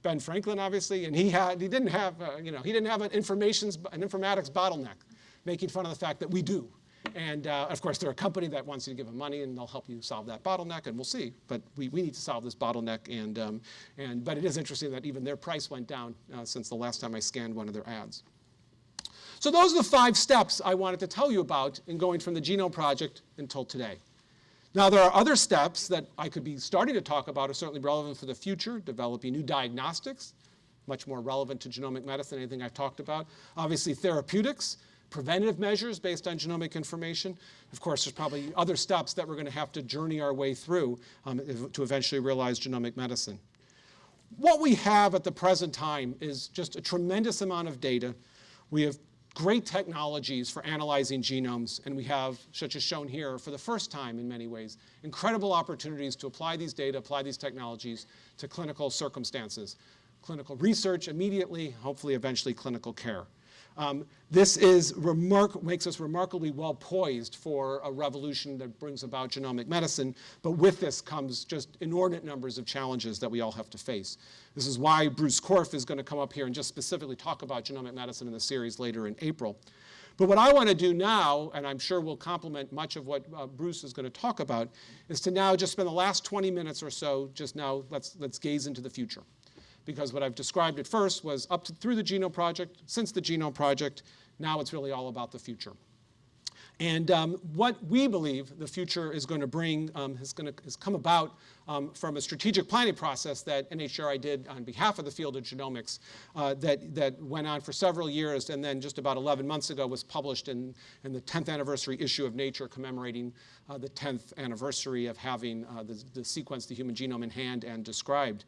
Ben Franklin, obviously, and he had he didn't have uh, you know he didn't have an information's an informatics bottleneck, making fun of the fact that we do. And uh, of course, they're a company that wants you to give them money, and they'll help you solve that bottleneck, and we'll see. But we, we need to solve this bottleneck, and, um, and but it is interesting that even their price went down uh, since the last time I scanned one of their ads. So those are the five steps I wanted to tell you about in going from the Genome Project until today. Now, there are other steps that I could be starting to talk about are certainly relevant for the future, developing new diagnostics, much more relevant to genomic medicine than anything I've talked about. Obviously, therapeutics, preventative measures based on genomic information. Of course, there's probably other steps that we're going to have to journey our way through um, to eventually realize genomic medicine. What we have at the present time is just a tremendous amount of data. We have great technologies for analyzing genomes, and we have, such as shown here, for the first time in many ways, incredible opportunities to apply these data, apply these technologies to clinical circumstances. clinical research immediately, hopefully eventually clinical care. Um, this is makes us remarkably well poised for a revolution that brings about genomic medicine, but with this comes just inordinate numbers of challenges that we all have to face. This is why Bruce Korf is going to come up here and just specifically talk about genomic medicine in the series later in April. But what I want to do now, and I'm sure will complement much of what uh, Bruce is going to talk about, is to now just spend the last 20 minutes or so, just now let's, let's gaze into the future because what I've described at first was up to, through the Genome Project, since the Genome Project, now it's really all about the future. And um, what we believe the future is going to bring um, has, going to, has come about um, from a strategic planning process that NHGRI did on behalf of the field of genomics uh, that, that went on for several years and then just about 11 months ago was published in, in the 10th anniversary issue of Nature commemorating uh, the 10th anniversary of having uh, the, the sequence, the human genome in hand and described.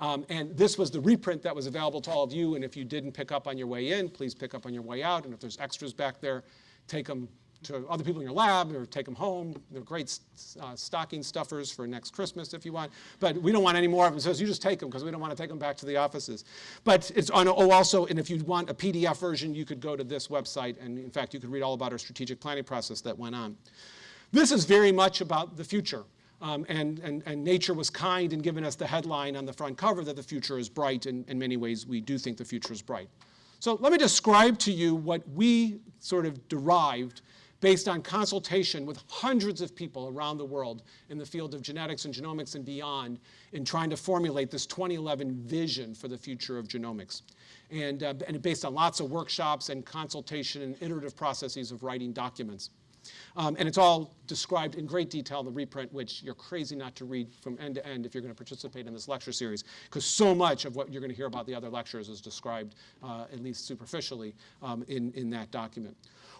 Um, and this was the reprint that was available to all of you. And if you didn't pick up on your way in, please pick up on your way out. And if there's extras back there, take them to other people in your lab or take them home. They're great uh, stocking stuffers for next Christmas if you want. But we don't want any more of them, so you just take them because we don't want to take them back to the offices. But it's on, oh, also, and if you want a PDF version, you could go to this website. And in fact, you could read all about our strategic planning process that went on. This is very much about the future. Um, and, and, and, nature was kind in giving us the headline on the front cover that the future is bright. And in many ways, we do think the future is bright. So let me describe to you what we sort of derived based on consultation with hundreds of people around the world in the field of genetics and genomics and beyond in trying to formulate this 2011 vision for the future of genomics. And, uh, and based on lots of workshops and consultation and iterative processes of writing documents. Um, and it's all described in great detail in the reprint, which you're crazy not to read from end to end if you're going to participate in this lecture series, because so much of what you're going to hear about the other lectures is described, uh, at least superficially, um, in, in that document.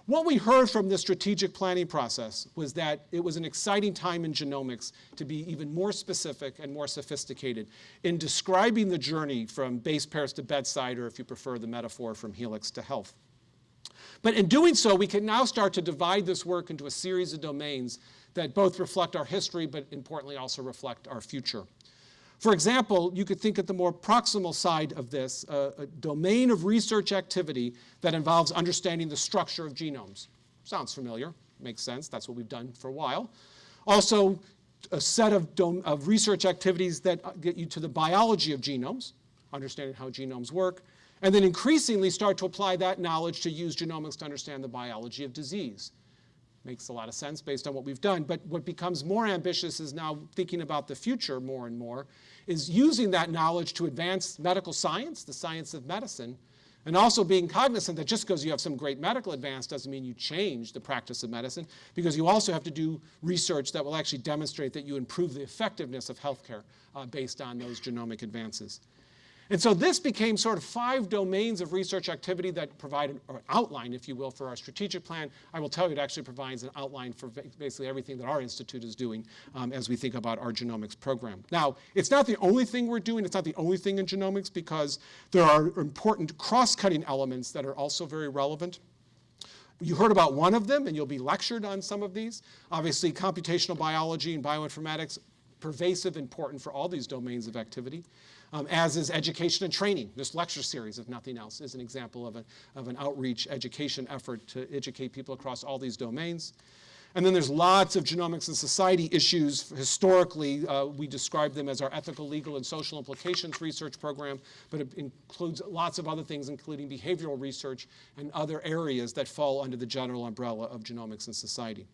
What we heard from the strategic planning process was that it was an exciting time in genomics to be even more specific and more sophisticated in describing the journey from base pairs to bedside, or if you prefer the metaphor, from helix to health. But in doing so, we can now start to divide this work into a series of domains that both reflect our history, but importantly also reflect our future. For example, you could think at the more proximal side of this, uh, a domain of research activity that involves understanding the structure of genomes. Sounds familiar, makes sense, that's what we've done for a while. Also, a set of, of research activities that get you to the biology of genomes, understanding how genomes work, and then increasingly start to apply that knowledge to use genomics to understand the biology of disease. Makes a lot of sense based on what we've done. But what becomes more ambitious is now thinking about the future more and more, is using that knowledge to advance medical science, the science of medicine, and also being cognizant that just because you have some great medical advance doesn't mean you change the practice of medicine, because you also have to do research that will actually demonstrate that you improve the effectiveness of healthcare uh, based on those genomic advances. And so this became sort of five domains of research activity that provide an, outline, if you will, for our strategic plan. I will tell you it actually provides an outline for basically everything that our institute is doing um, as we think about our genomics program. Now, it's not the only thing we're doing. It's not the only thing in genomics because there are important cross-cutting elements that are also very relevant. You heard about one of them, and you'll be lectured on some of these. Obviously, computational biology and bioinformatics, pervasive, important for all these domains of activity um, as is education and training. This lecture series, if nothing else, is an example of, a, of an outreach education effort to educate people across all these domains. And then there's lots of genomics and society issues. Historically, uh, we describe them as our ethical, legal, and social implications research program, but it includes lots of other things, including behavioral research and other areas that fall under the general umbrella of genomics and society.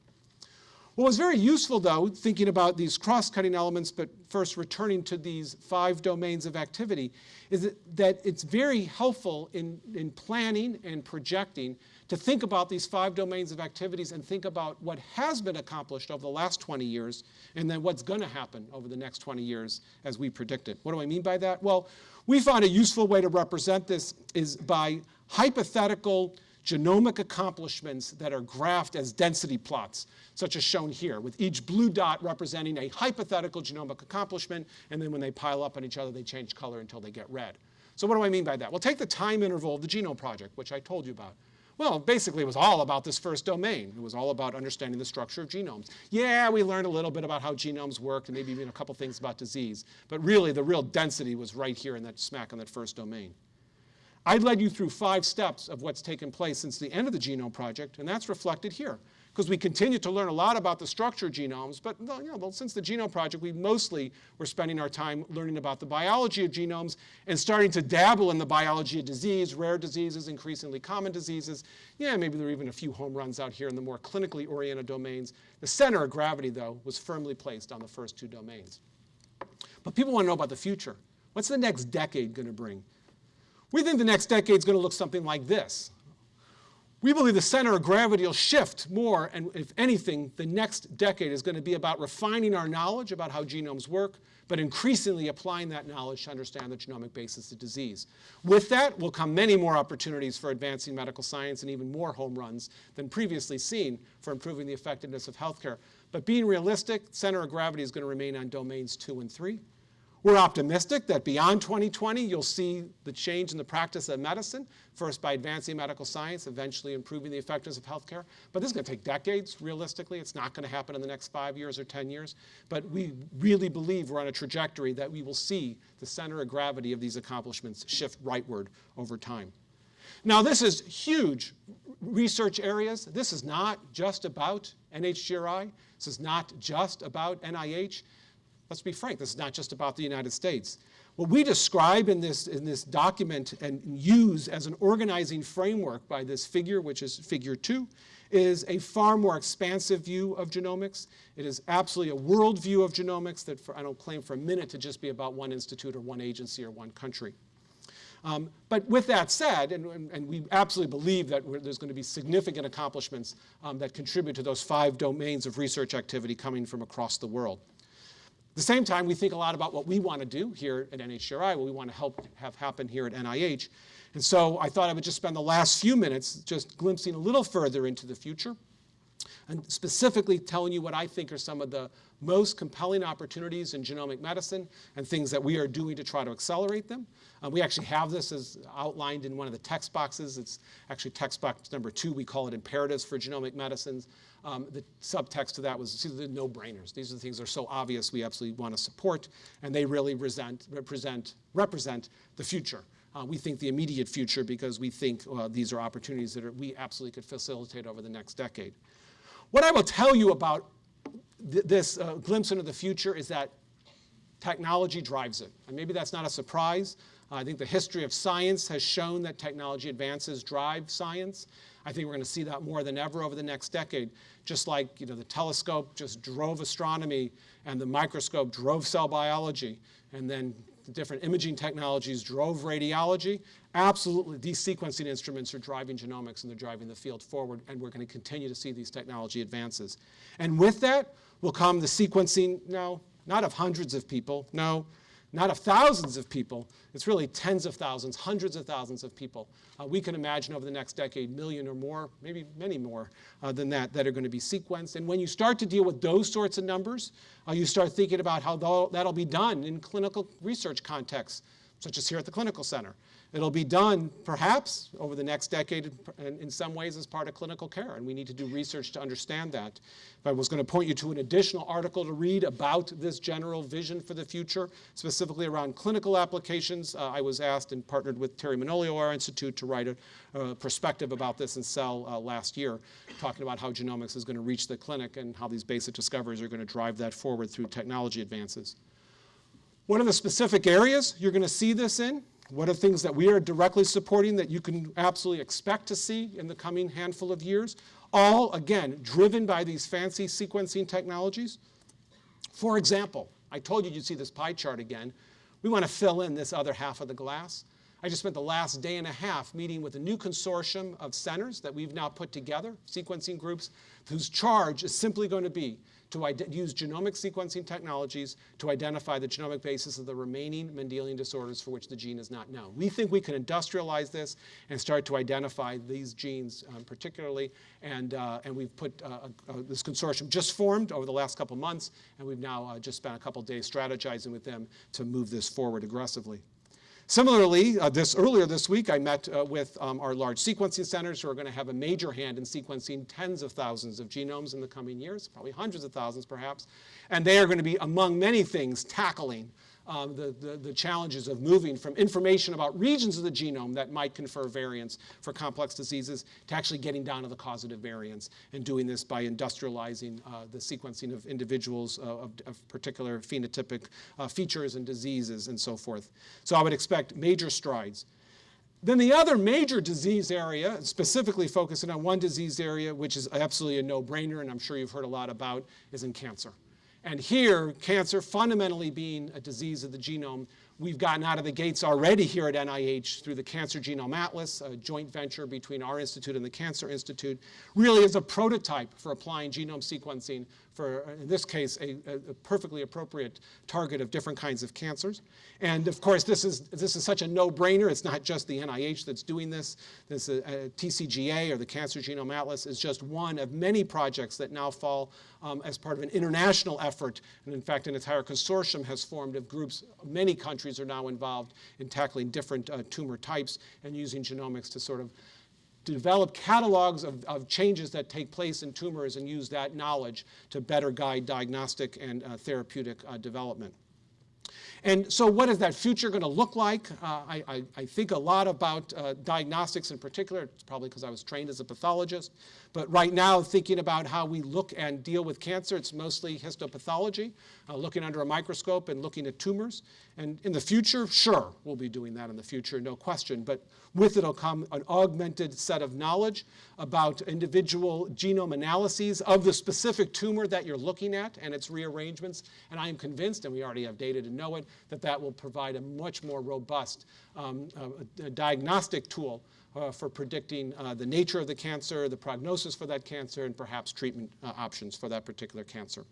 What was very useful, though, thinking about these cross-cutting elements, but first returning to these five domains of activity, is that, it's very helpful in, in planning and projecting to think about these five domains of activities and think about what has been accomplished over the last 20 years and then what's going to happen over the next 20 years as we predict it. What do I mean by that? Well, we found a useful way to represent this is by hypothetical genomic accomplishments that are graphed as density plots, such as shown here, with each blue dot representing a hypothetical genomic accomplishment, and then when they pile up on each other, they change color until they get red. So what do I mean by that? Well, take the time interval of the Genome Project, which I told you about. Well, basically, it was all about this first domain. It was all about understanding the structure of genomes. Yeah, we learned a little bit about how genomes worked and maybe even a couple things about disease. But really, the real density was right here in that smack on that first domain. I led you through five steps of what's taken place since the end of the Genome Project, and that's reflected here. Because we continue to learn a lot about the structure of genomes, but you know, well, since the Genome Project, we mostly were spending our time learning about the biology of genomes and starting to dabble in the biology of disease, rare diseases, increasingly common diseases. Yeah, maybe there are even a few home runs out here in the more clinically oriented domains. The center of gravity, though, was firmly placed on the first two domains. But people want to know about the future. What's the next decade going to bring? We think the next decade is going to look something like this. We believe the center of gravity will shift more, and if anything, the next decade is going to be about refining our knowledge about how genomes work, but increasingly applying that knowledge to understand the genomic basis of disease. With that will come many more opportunities for advancing medical science and even more home runs than previously seen for improving the effectiveness of healthcare. But being realistic, center of gravity is going to remain on domains two and three. We're optimistic that beyond 2020, you'll see the change in the practice of medicine, first by advancing medical science, eventually improving the effectiveness of healthcare. But this is going to take decades, realistically. It's not going to happen in the next five years or 10 years. But we really believe we're on a trajectory that we will see the center of gravity of these accomplishments shift rightward over time. Now, this is huge research areas. This is not just about NHGRI. This is not just about NIH. Let's be frank, this is not just about the United States. What we describe in this, in this document and use as an organizing framework by this figure, which is figure two, is a far more expansive view of genomics. It is absolutely a world view of genomics that for, I don't claim for a minute to just be about one institute or one agency or one country. Um, but with that said, and, and, we absolutely believe that there's going to be significant accomplishments um, that contribute to those five domains of research activity coming from across the world. At the same time, we think a lot about what we want to do here at NHGRI, what we want to help have happen here at NIH. And so I thought I would just spend the last few minutes just glimpsing a little further into the future and specifically telling you what I think are some of the most compelling opportunities in genomic medicine and things that we are doing to try to accelerate them. Uh, we actually have this as outlined in one of the text boxes. It's actually text box number two. We call it imperatives for genomic medicines. Um, the subtext to that was see, the no-brainers. These are the things that are so obvious we absolutely want to support, and they really resent, represent, represent the future. Uh, we think the immediate future because we think uh, these are opportunities that are, we absolutely could facilitate over the next decade. What I will tell you about th this uh, glimpse into the future is that technology drives it. And maybe that's not a surprise. I think the history of science has shown that technology advances drive science. I think we're going to see that more than ever over the next decade. Just like you know, the telescope just drove astronomy and the microscope drove cell biology, and then the different imaging technologies drove radiology. Absolutely, these sequencing instruments are driving genomics and they're driving the field forward, and we're going to continue to see these technology advances. And with that will come the sequencing, no, not of hundreds of people, no, not of thousands of people. It's really tens of thousands, hundreds of thousands of people. Uh, we can imagine over the next decade, million or more, maybe many more uh, than that, that are going to be sequenced. And when you start to deal with those sorts of numbers, uh, you start thinking about how that'll be done in clinical research contexts, such as here at the Clinical Center. It'll be done, perhaps, over the next decade in some ways as part of clinical care, and we need to do research to understand that. If I was going to point you to an additional article to read about this general vision for the future, specifically around clinical applications, uh, I was asked and partnered with Terry Manolio, our institute, to write a, a perspective about this in Cell uh, last year, talking about how genomics is going to reach the clinic and how these basic discoveries are going to drive that forward through technology advances. One of the specific areas you're going to see this in what are things that we are directly supporting that you can absolutely expect to see in the coming handful of years? All, again, driven by these fancy sequencing technologies. For example, I told you you'd see this pie chart again. We want to fill in this other half of the glass. I just spent the last day and a half meeting with a new consortium of centers that we've now put together, sequencing groups, whose charge is simply going to be to use genomic sequencing technologies to identify the genomic basis of the remaining Mendelian disorders for which the gene is not known. We think we can industrialize this and start to identify these genes um, particularly, and, uh, and we've put uh, uh, this consortium just formed over the last couple months, and we've now uh, just spent a couple days strategizing with them to move this forward aggressively. Similarly, uh, this earlier this week, I met uh, with um, our large sequencing centers who are going to have a major hand in sequencing tens of thousands of genomes in the coming years, probably hundreds of thousands perhaps. And they are going to be, among many things, tackling um, the, the, the, challenges of moving from information about regions of the genome that might confer variants for complex diseases to actually getting down to the causative variants and doing this by industrializing uh, the sequencing of individuals uh, of, of, particular phenotypic uh, features and diseases and so forth. So I would expect major strides. Then the other major disease area, specifically focusing on one disease area, which is absolutely a no-brainer and I'm sure you've heard a lot about, is in cancer. And here, cancer fundamentally being a disease of the genome, we've gotten out of the gates already here at NIH through the Cancer Genome Atlas, a joint venture between our institute and the Cancer Institute, really is a prototype for applying genome sequencing for, in this case, a, a, perfectly appropriate target of different kinds of cancers. And of course, this is, this is such a no-brainer. It's not just the NIH that's doing this. This uh, TCGA, or the Cancer Genome Atlas, is just one of many projects that now fall um, as part of an international effort. And in fact, an entire consortium has formed of groups. Many countries are now involved in tackling different uh, tumor types and using genomics to sort of to develop catalogs of, of, changes that take place in tumors and use that knowledge to better guide diagnostic and uh, therapeutic uh, development. And so what is that future going to look like? Uh, I, I, I, think a lot about uh, diagnostics in particular. It's probably because I was trained as a pathologist. But right now, thinking about how we look and deal with cancer, it's mostly histopathology, uh, looking under a microscope and looking at tumors. And in the future, sure, we'll be doing that in the future, no question. But with it will come an augmented set of knowledge about individual genome analyses of the specific tumor that you're looking at and its rearrangements. And I am convinced, and we already have data to know it, that that will provide a much more robust um, uh, diagnostic tool uh, for predicting uh, the nature of the cancer, the prognosis for that cancer, and perhaps treatment uh, options for that particular cancer.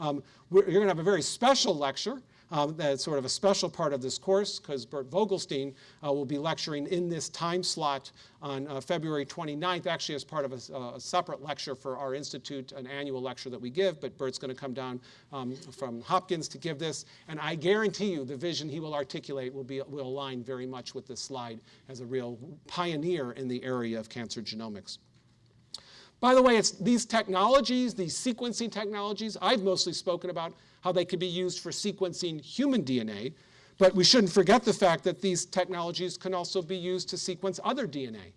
Um, you're going to have a very special lecture um, that's sort of a special part of this course because Bert Vogelstein uh, will be lecturing in this time slot on uh, February 29th, actually as part of a, a, separate lecture for our institute, an annual lecture that we give, but Bert's going to come down um, from Hopkins to give this, and I guarantee you the vision he will articulate will, be, will align very much with this slide as a real pioneer in the area of cancer genomics. By the way, it's these technologies, these sequencing technologies, I've mostly spoken about how they could be used for sequencing human DNA, but we shouldn't forget the fact that these technologies can also be used to sequence other DNA.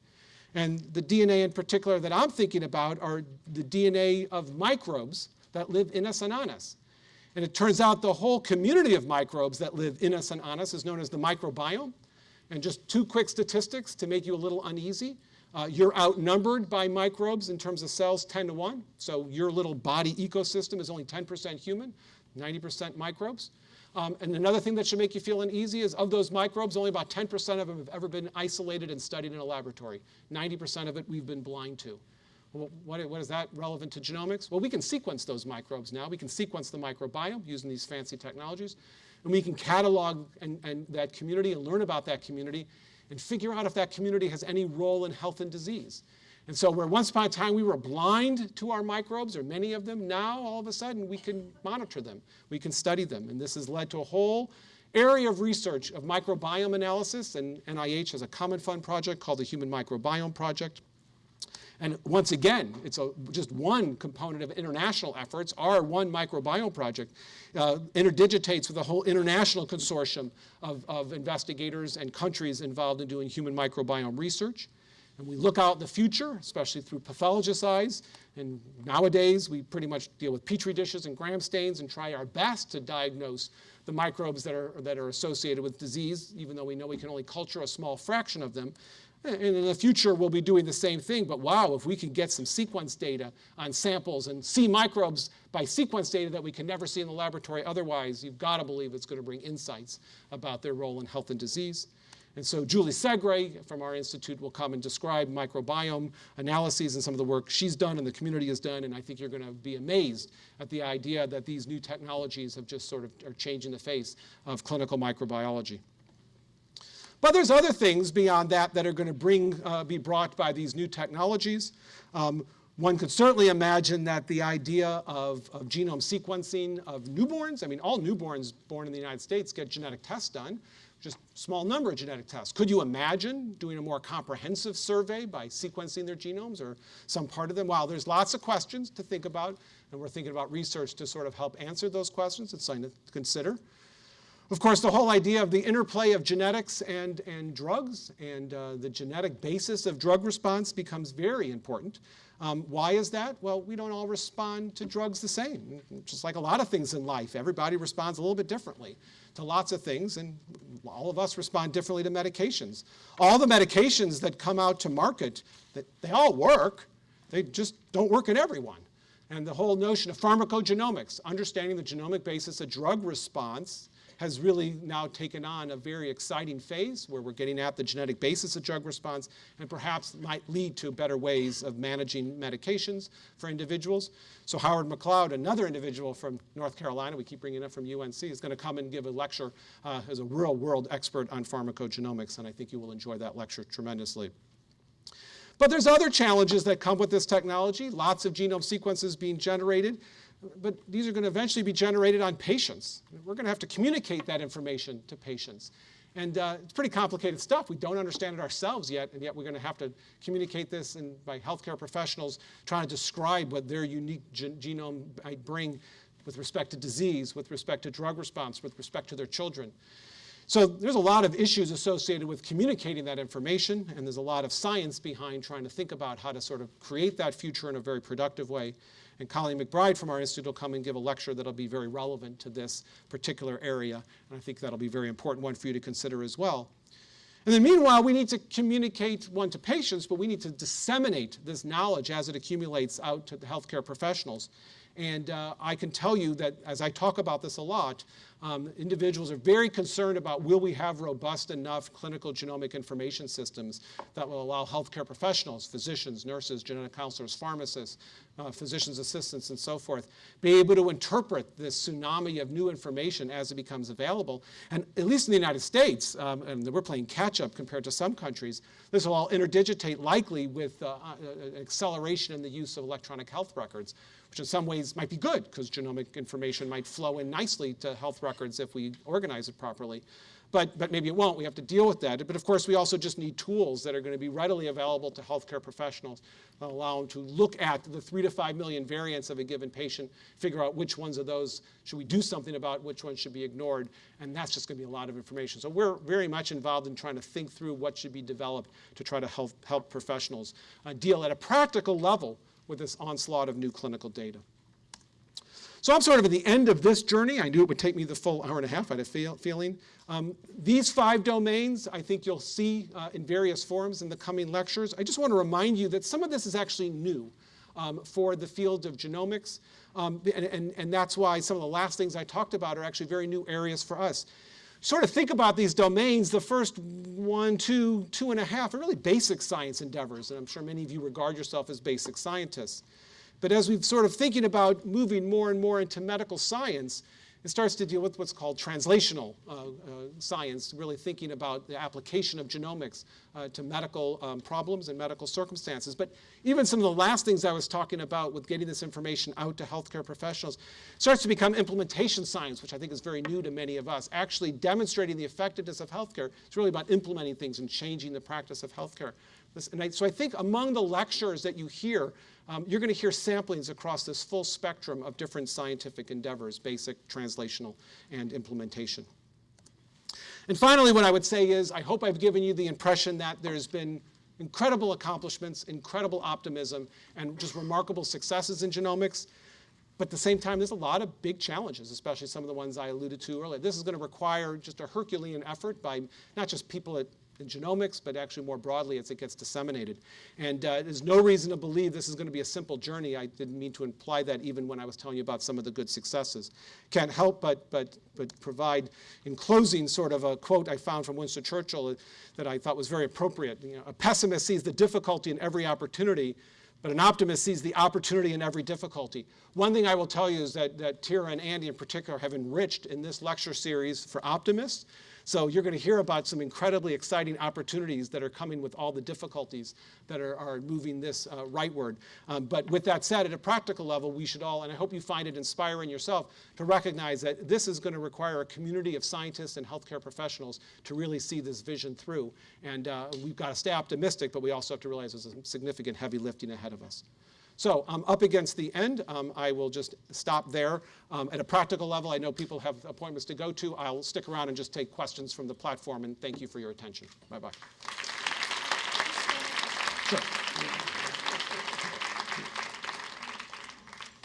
And the DNA in particular that I'm thinking about are the DNA of microbes that live in us and on us. And it turns out the whole community of microbes that live in us and on us is known as the microbiome. And just two quick statistics to make you a little uneasy. Uh, you're outnumbered by microbes in terms of cells 10 to 1. So your little body ecosystem is only 10% human, 90% microbes. Um, and another thing that should make you feel uneasy is of those microbes, only about 10% of them have ever been isolated and studied in a laboratory. 90% of it we've been blind to. Well, what, what is that relevant to genomics? Well, we can sequence those microbes now. We can sequence the microbiome using these fancy technologies. And we can catalog and, and that community and learn about that community and figure out if that community has any role in health and disease. And so where once upon a time we were blind to our microbes, or many of them, now all of a sudden we can monitor them. We can study them. And this has led to a whole area of research of microbiome analysis. And NIH has a common fund project called the Human Microbiome Project. And once again, it's a, just one component of international efforts. Our One Microbiome Project uh, interdigitates with a whole international consortium of, of investigators and countries involved in doing human microbiome research. And we look out in the future, especially through pathologist eyes. And nowadays, we pretty much deal with petri dishes and gram stains and try our best to diagnose the microbes that are, that are associated with disease, even though we know we can only culture a small fraction of them. And in the future, we'll be doing the same thing. But wow, if we can get some sequence data on samples and see microbes by sequence data that we can never see in the laboratory otherwise, you've got to believe it's going to bring insights about their role in health and disease. And so Julie Segre from our institute will come and describe microbiome analyses and some of the work she's done and the community has done. And I think you're going to be amazed at the idea that these new technologies have just sort of are changing the face of clinical microbiology. But there's other things beyond that that are going to bring, uh, be brought by these new technologies. Um, one could certainly imagine that the idea of, of, genome sequencing of newborns, I mean, all newborns born in the United States get genetic tests done. just small number of genetic tests. Could you imagine doing a more comprehensive survey by sequencing their genomes or some part of them? Wow, there's lots of questions to think about, and we're thinking about research to sort of help answer those questions. It's something to consider. Of course, the whole idea of the interplay of genetics and, and drugs and uh, the genetic basis of drug response becomes very important. Um, why is that? Well, we don't all respond to drugs the same. Just like a lot of things in life, everybody responds a little bit differently to lots of things, and all of us respond differently to medications. All the medications that come out to market, that they all work, they just don't work in everyone. And the whole notion of pharmacogenomics, understanding the genomic basis of drug response, has really now taken on a very exciting phase where we're getting at the genetic basis of drug response and perhaps might lead to better ways of managing medications for individuals. So Howard McLeod, another individual from North Carolina, we keep bringing up from UNC, is going to come and give a lecture uh, as a real world expert on pharmacogenomics, and I think you will enjoy that lecture tremendously. But there's other challenges that come with this technology, lots of genome sequences being generated but these are going to eventually be generated on patients. We're going to have to communicate that information to patients. And uh, it's pretty complicated stuff. We don't understand it ourselves yet, and yet we're going to have to communicate this and by healthcare professionals trying to describe what their unique gen genome might bring with respect to disease, with respect to drug response, with respect to their children. So there's a lot of issues associated with communicating that information, and there's a lot of science behind trying to think about how to sort of create that future in a very productive way. And Colleen McBride from our institute will come and give a lecture that'll be very relevant to this particular area. And I think that'll be a very important one for you to consider as well. And then meanwhile, we need to communicate one to patients, but we need to disseminate this knowledge as it accumulates out to the healthcare professionals. And uh, I can tell you that as I talk about this a lot, um, individuals are very concerned about will we have robust enough clinical genomic information systems that will allow healthcare professionals, physicians, nurses, genetic counselors, pharmacists, uh, physician's assistants, and so forth, be able to interpret this tsunami of new information as it becomes available. And at least in the United States, um, and we're playing catch up compared to some countries, this will all interdigitate likely with uh, uh, acceleration in the use of electronic health records, which in some ways might be good because genomic information might flow in nicely to health records if we organize it properly. But, but maybe it won't. We have to deal with that. But of course, we also just need tools that are going to be readily available to healthcare professionals that allow them to look at the three to five million variants of a given patient, figure out which ones of those should we do something about, which ones should be ignored. And that's just going to be a lot of information. So we're very much involved in trying to think through what should be developed to try to help, help professionals uh, deal at a practical level with this onslaught of new clinical data. So I'm sort of at the end of this journey. I knew it would take me the full hour and a half, I had a feel, feeling. Um, these five domains, I think you'll see uh, in various forms in the coming lectures. I just want to remind you that some of this is actually new um, for the field of genomics. Um, and, and, and that's why some of the last things I talked about are actually very new areas for us sort of think about these domains, the first one, two, two and a half are really basic science endeavors, and I'm sure many of you regard yourself as basic scientists. But as we've sort of thinking about moving more and more into medical science, it starts to deal with what's called translational uh, uh, science, really thinking about the application of genomics uh, to medical um, problems and medical circumstances. But even some of the last things I was talking about with getting this information out to healthcare professionals starts to become implementation science, which I think is very new to many of us. Actually demonstrating the effectiveness of healthcare is really about implementing things and changing the practice of healthcare. This, I, so I think among the lectures that you hear um, you're going to hear samplings across this full spectrum of different scientific endeavors, basic, translational, and implementation. And finally, what I would say is, I hope I've given you the impression that there's been incredible accomplishments, incredible optimism, and just remarkable successes in genomics. But at the same time, there's a lot of big challenges, especially some of the ones I alluded to earlier. This is going to require just a Herculean effort by not just people at in genomics, but actually more broadly as it gets disseminated. And uh, there's no reason to believe this is going to be a simple journey. I didn't mean to imply that even when I was telling you about some of the good successes. Can't help but, but, but provide, in closing, sort of a quote I found from Winston Churchill that I thought was very appropriate. You know, a pessimist sees the difficulty in every opportunity, but an optimist sees the opportunity in every difficulty. One thing I will tell you is that, that Tyra and Andy in particular have enriched in this lecture series for optimists So you're going to hear about some incredibly exciting opportunities that are coming with all the difficulties that are, are moving this uh, rightward. Um, but with that said, at a practical level, we should all, and I hope you find it inspiring yourself, to recognize that this is going to require a community of scientists and healthcare professionals to really see this vision through. And uh, we've got to stay optimistic, but we also have to realize there's a significant heavy lifting ahead of us. So I'm up against the end. Um, I will just stop there. Um, at a practical level, I know people have appointments to go to. I'll stick around and just take questions from the platform, and thank you for your attention. Bye-bye. Sure.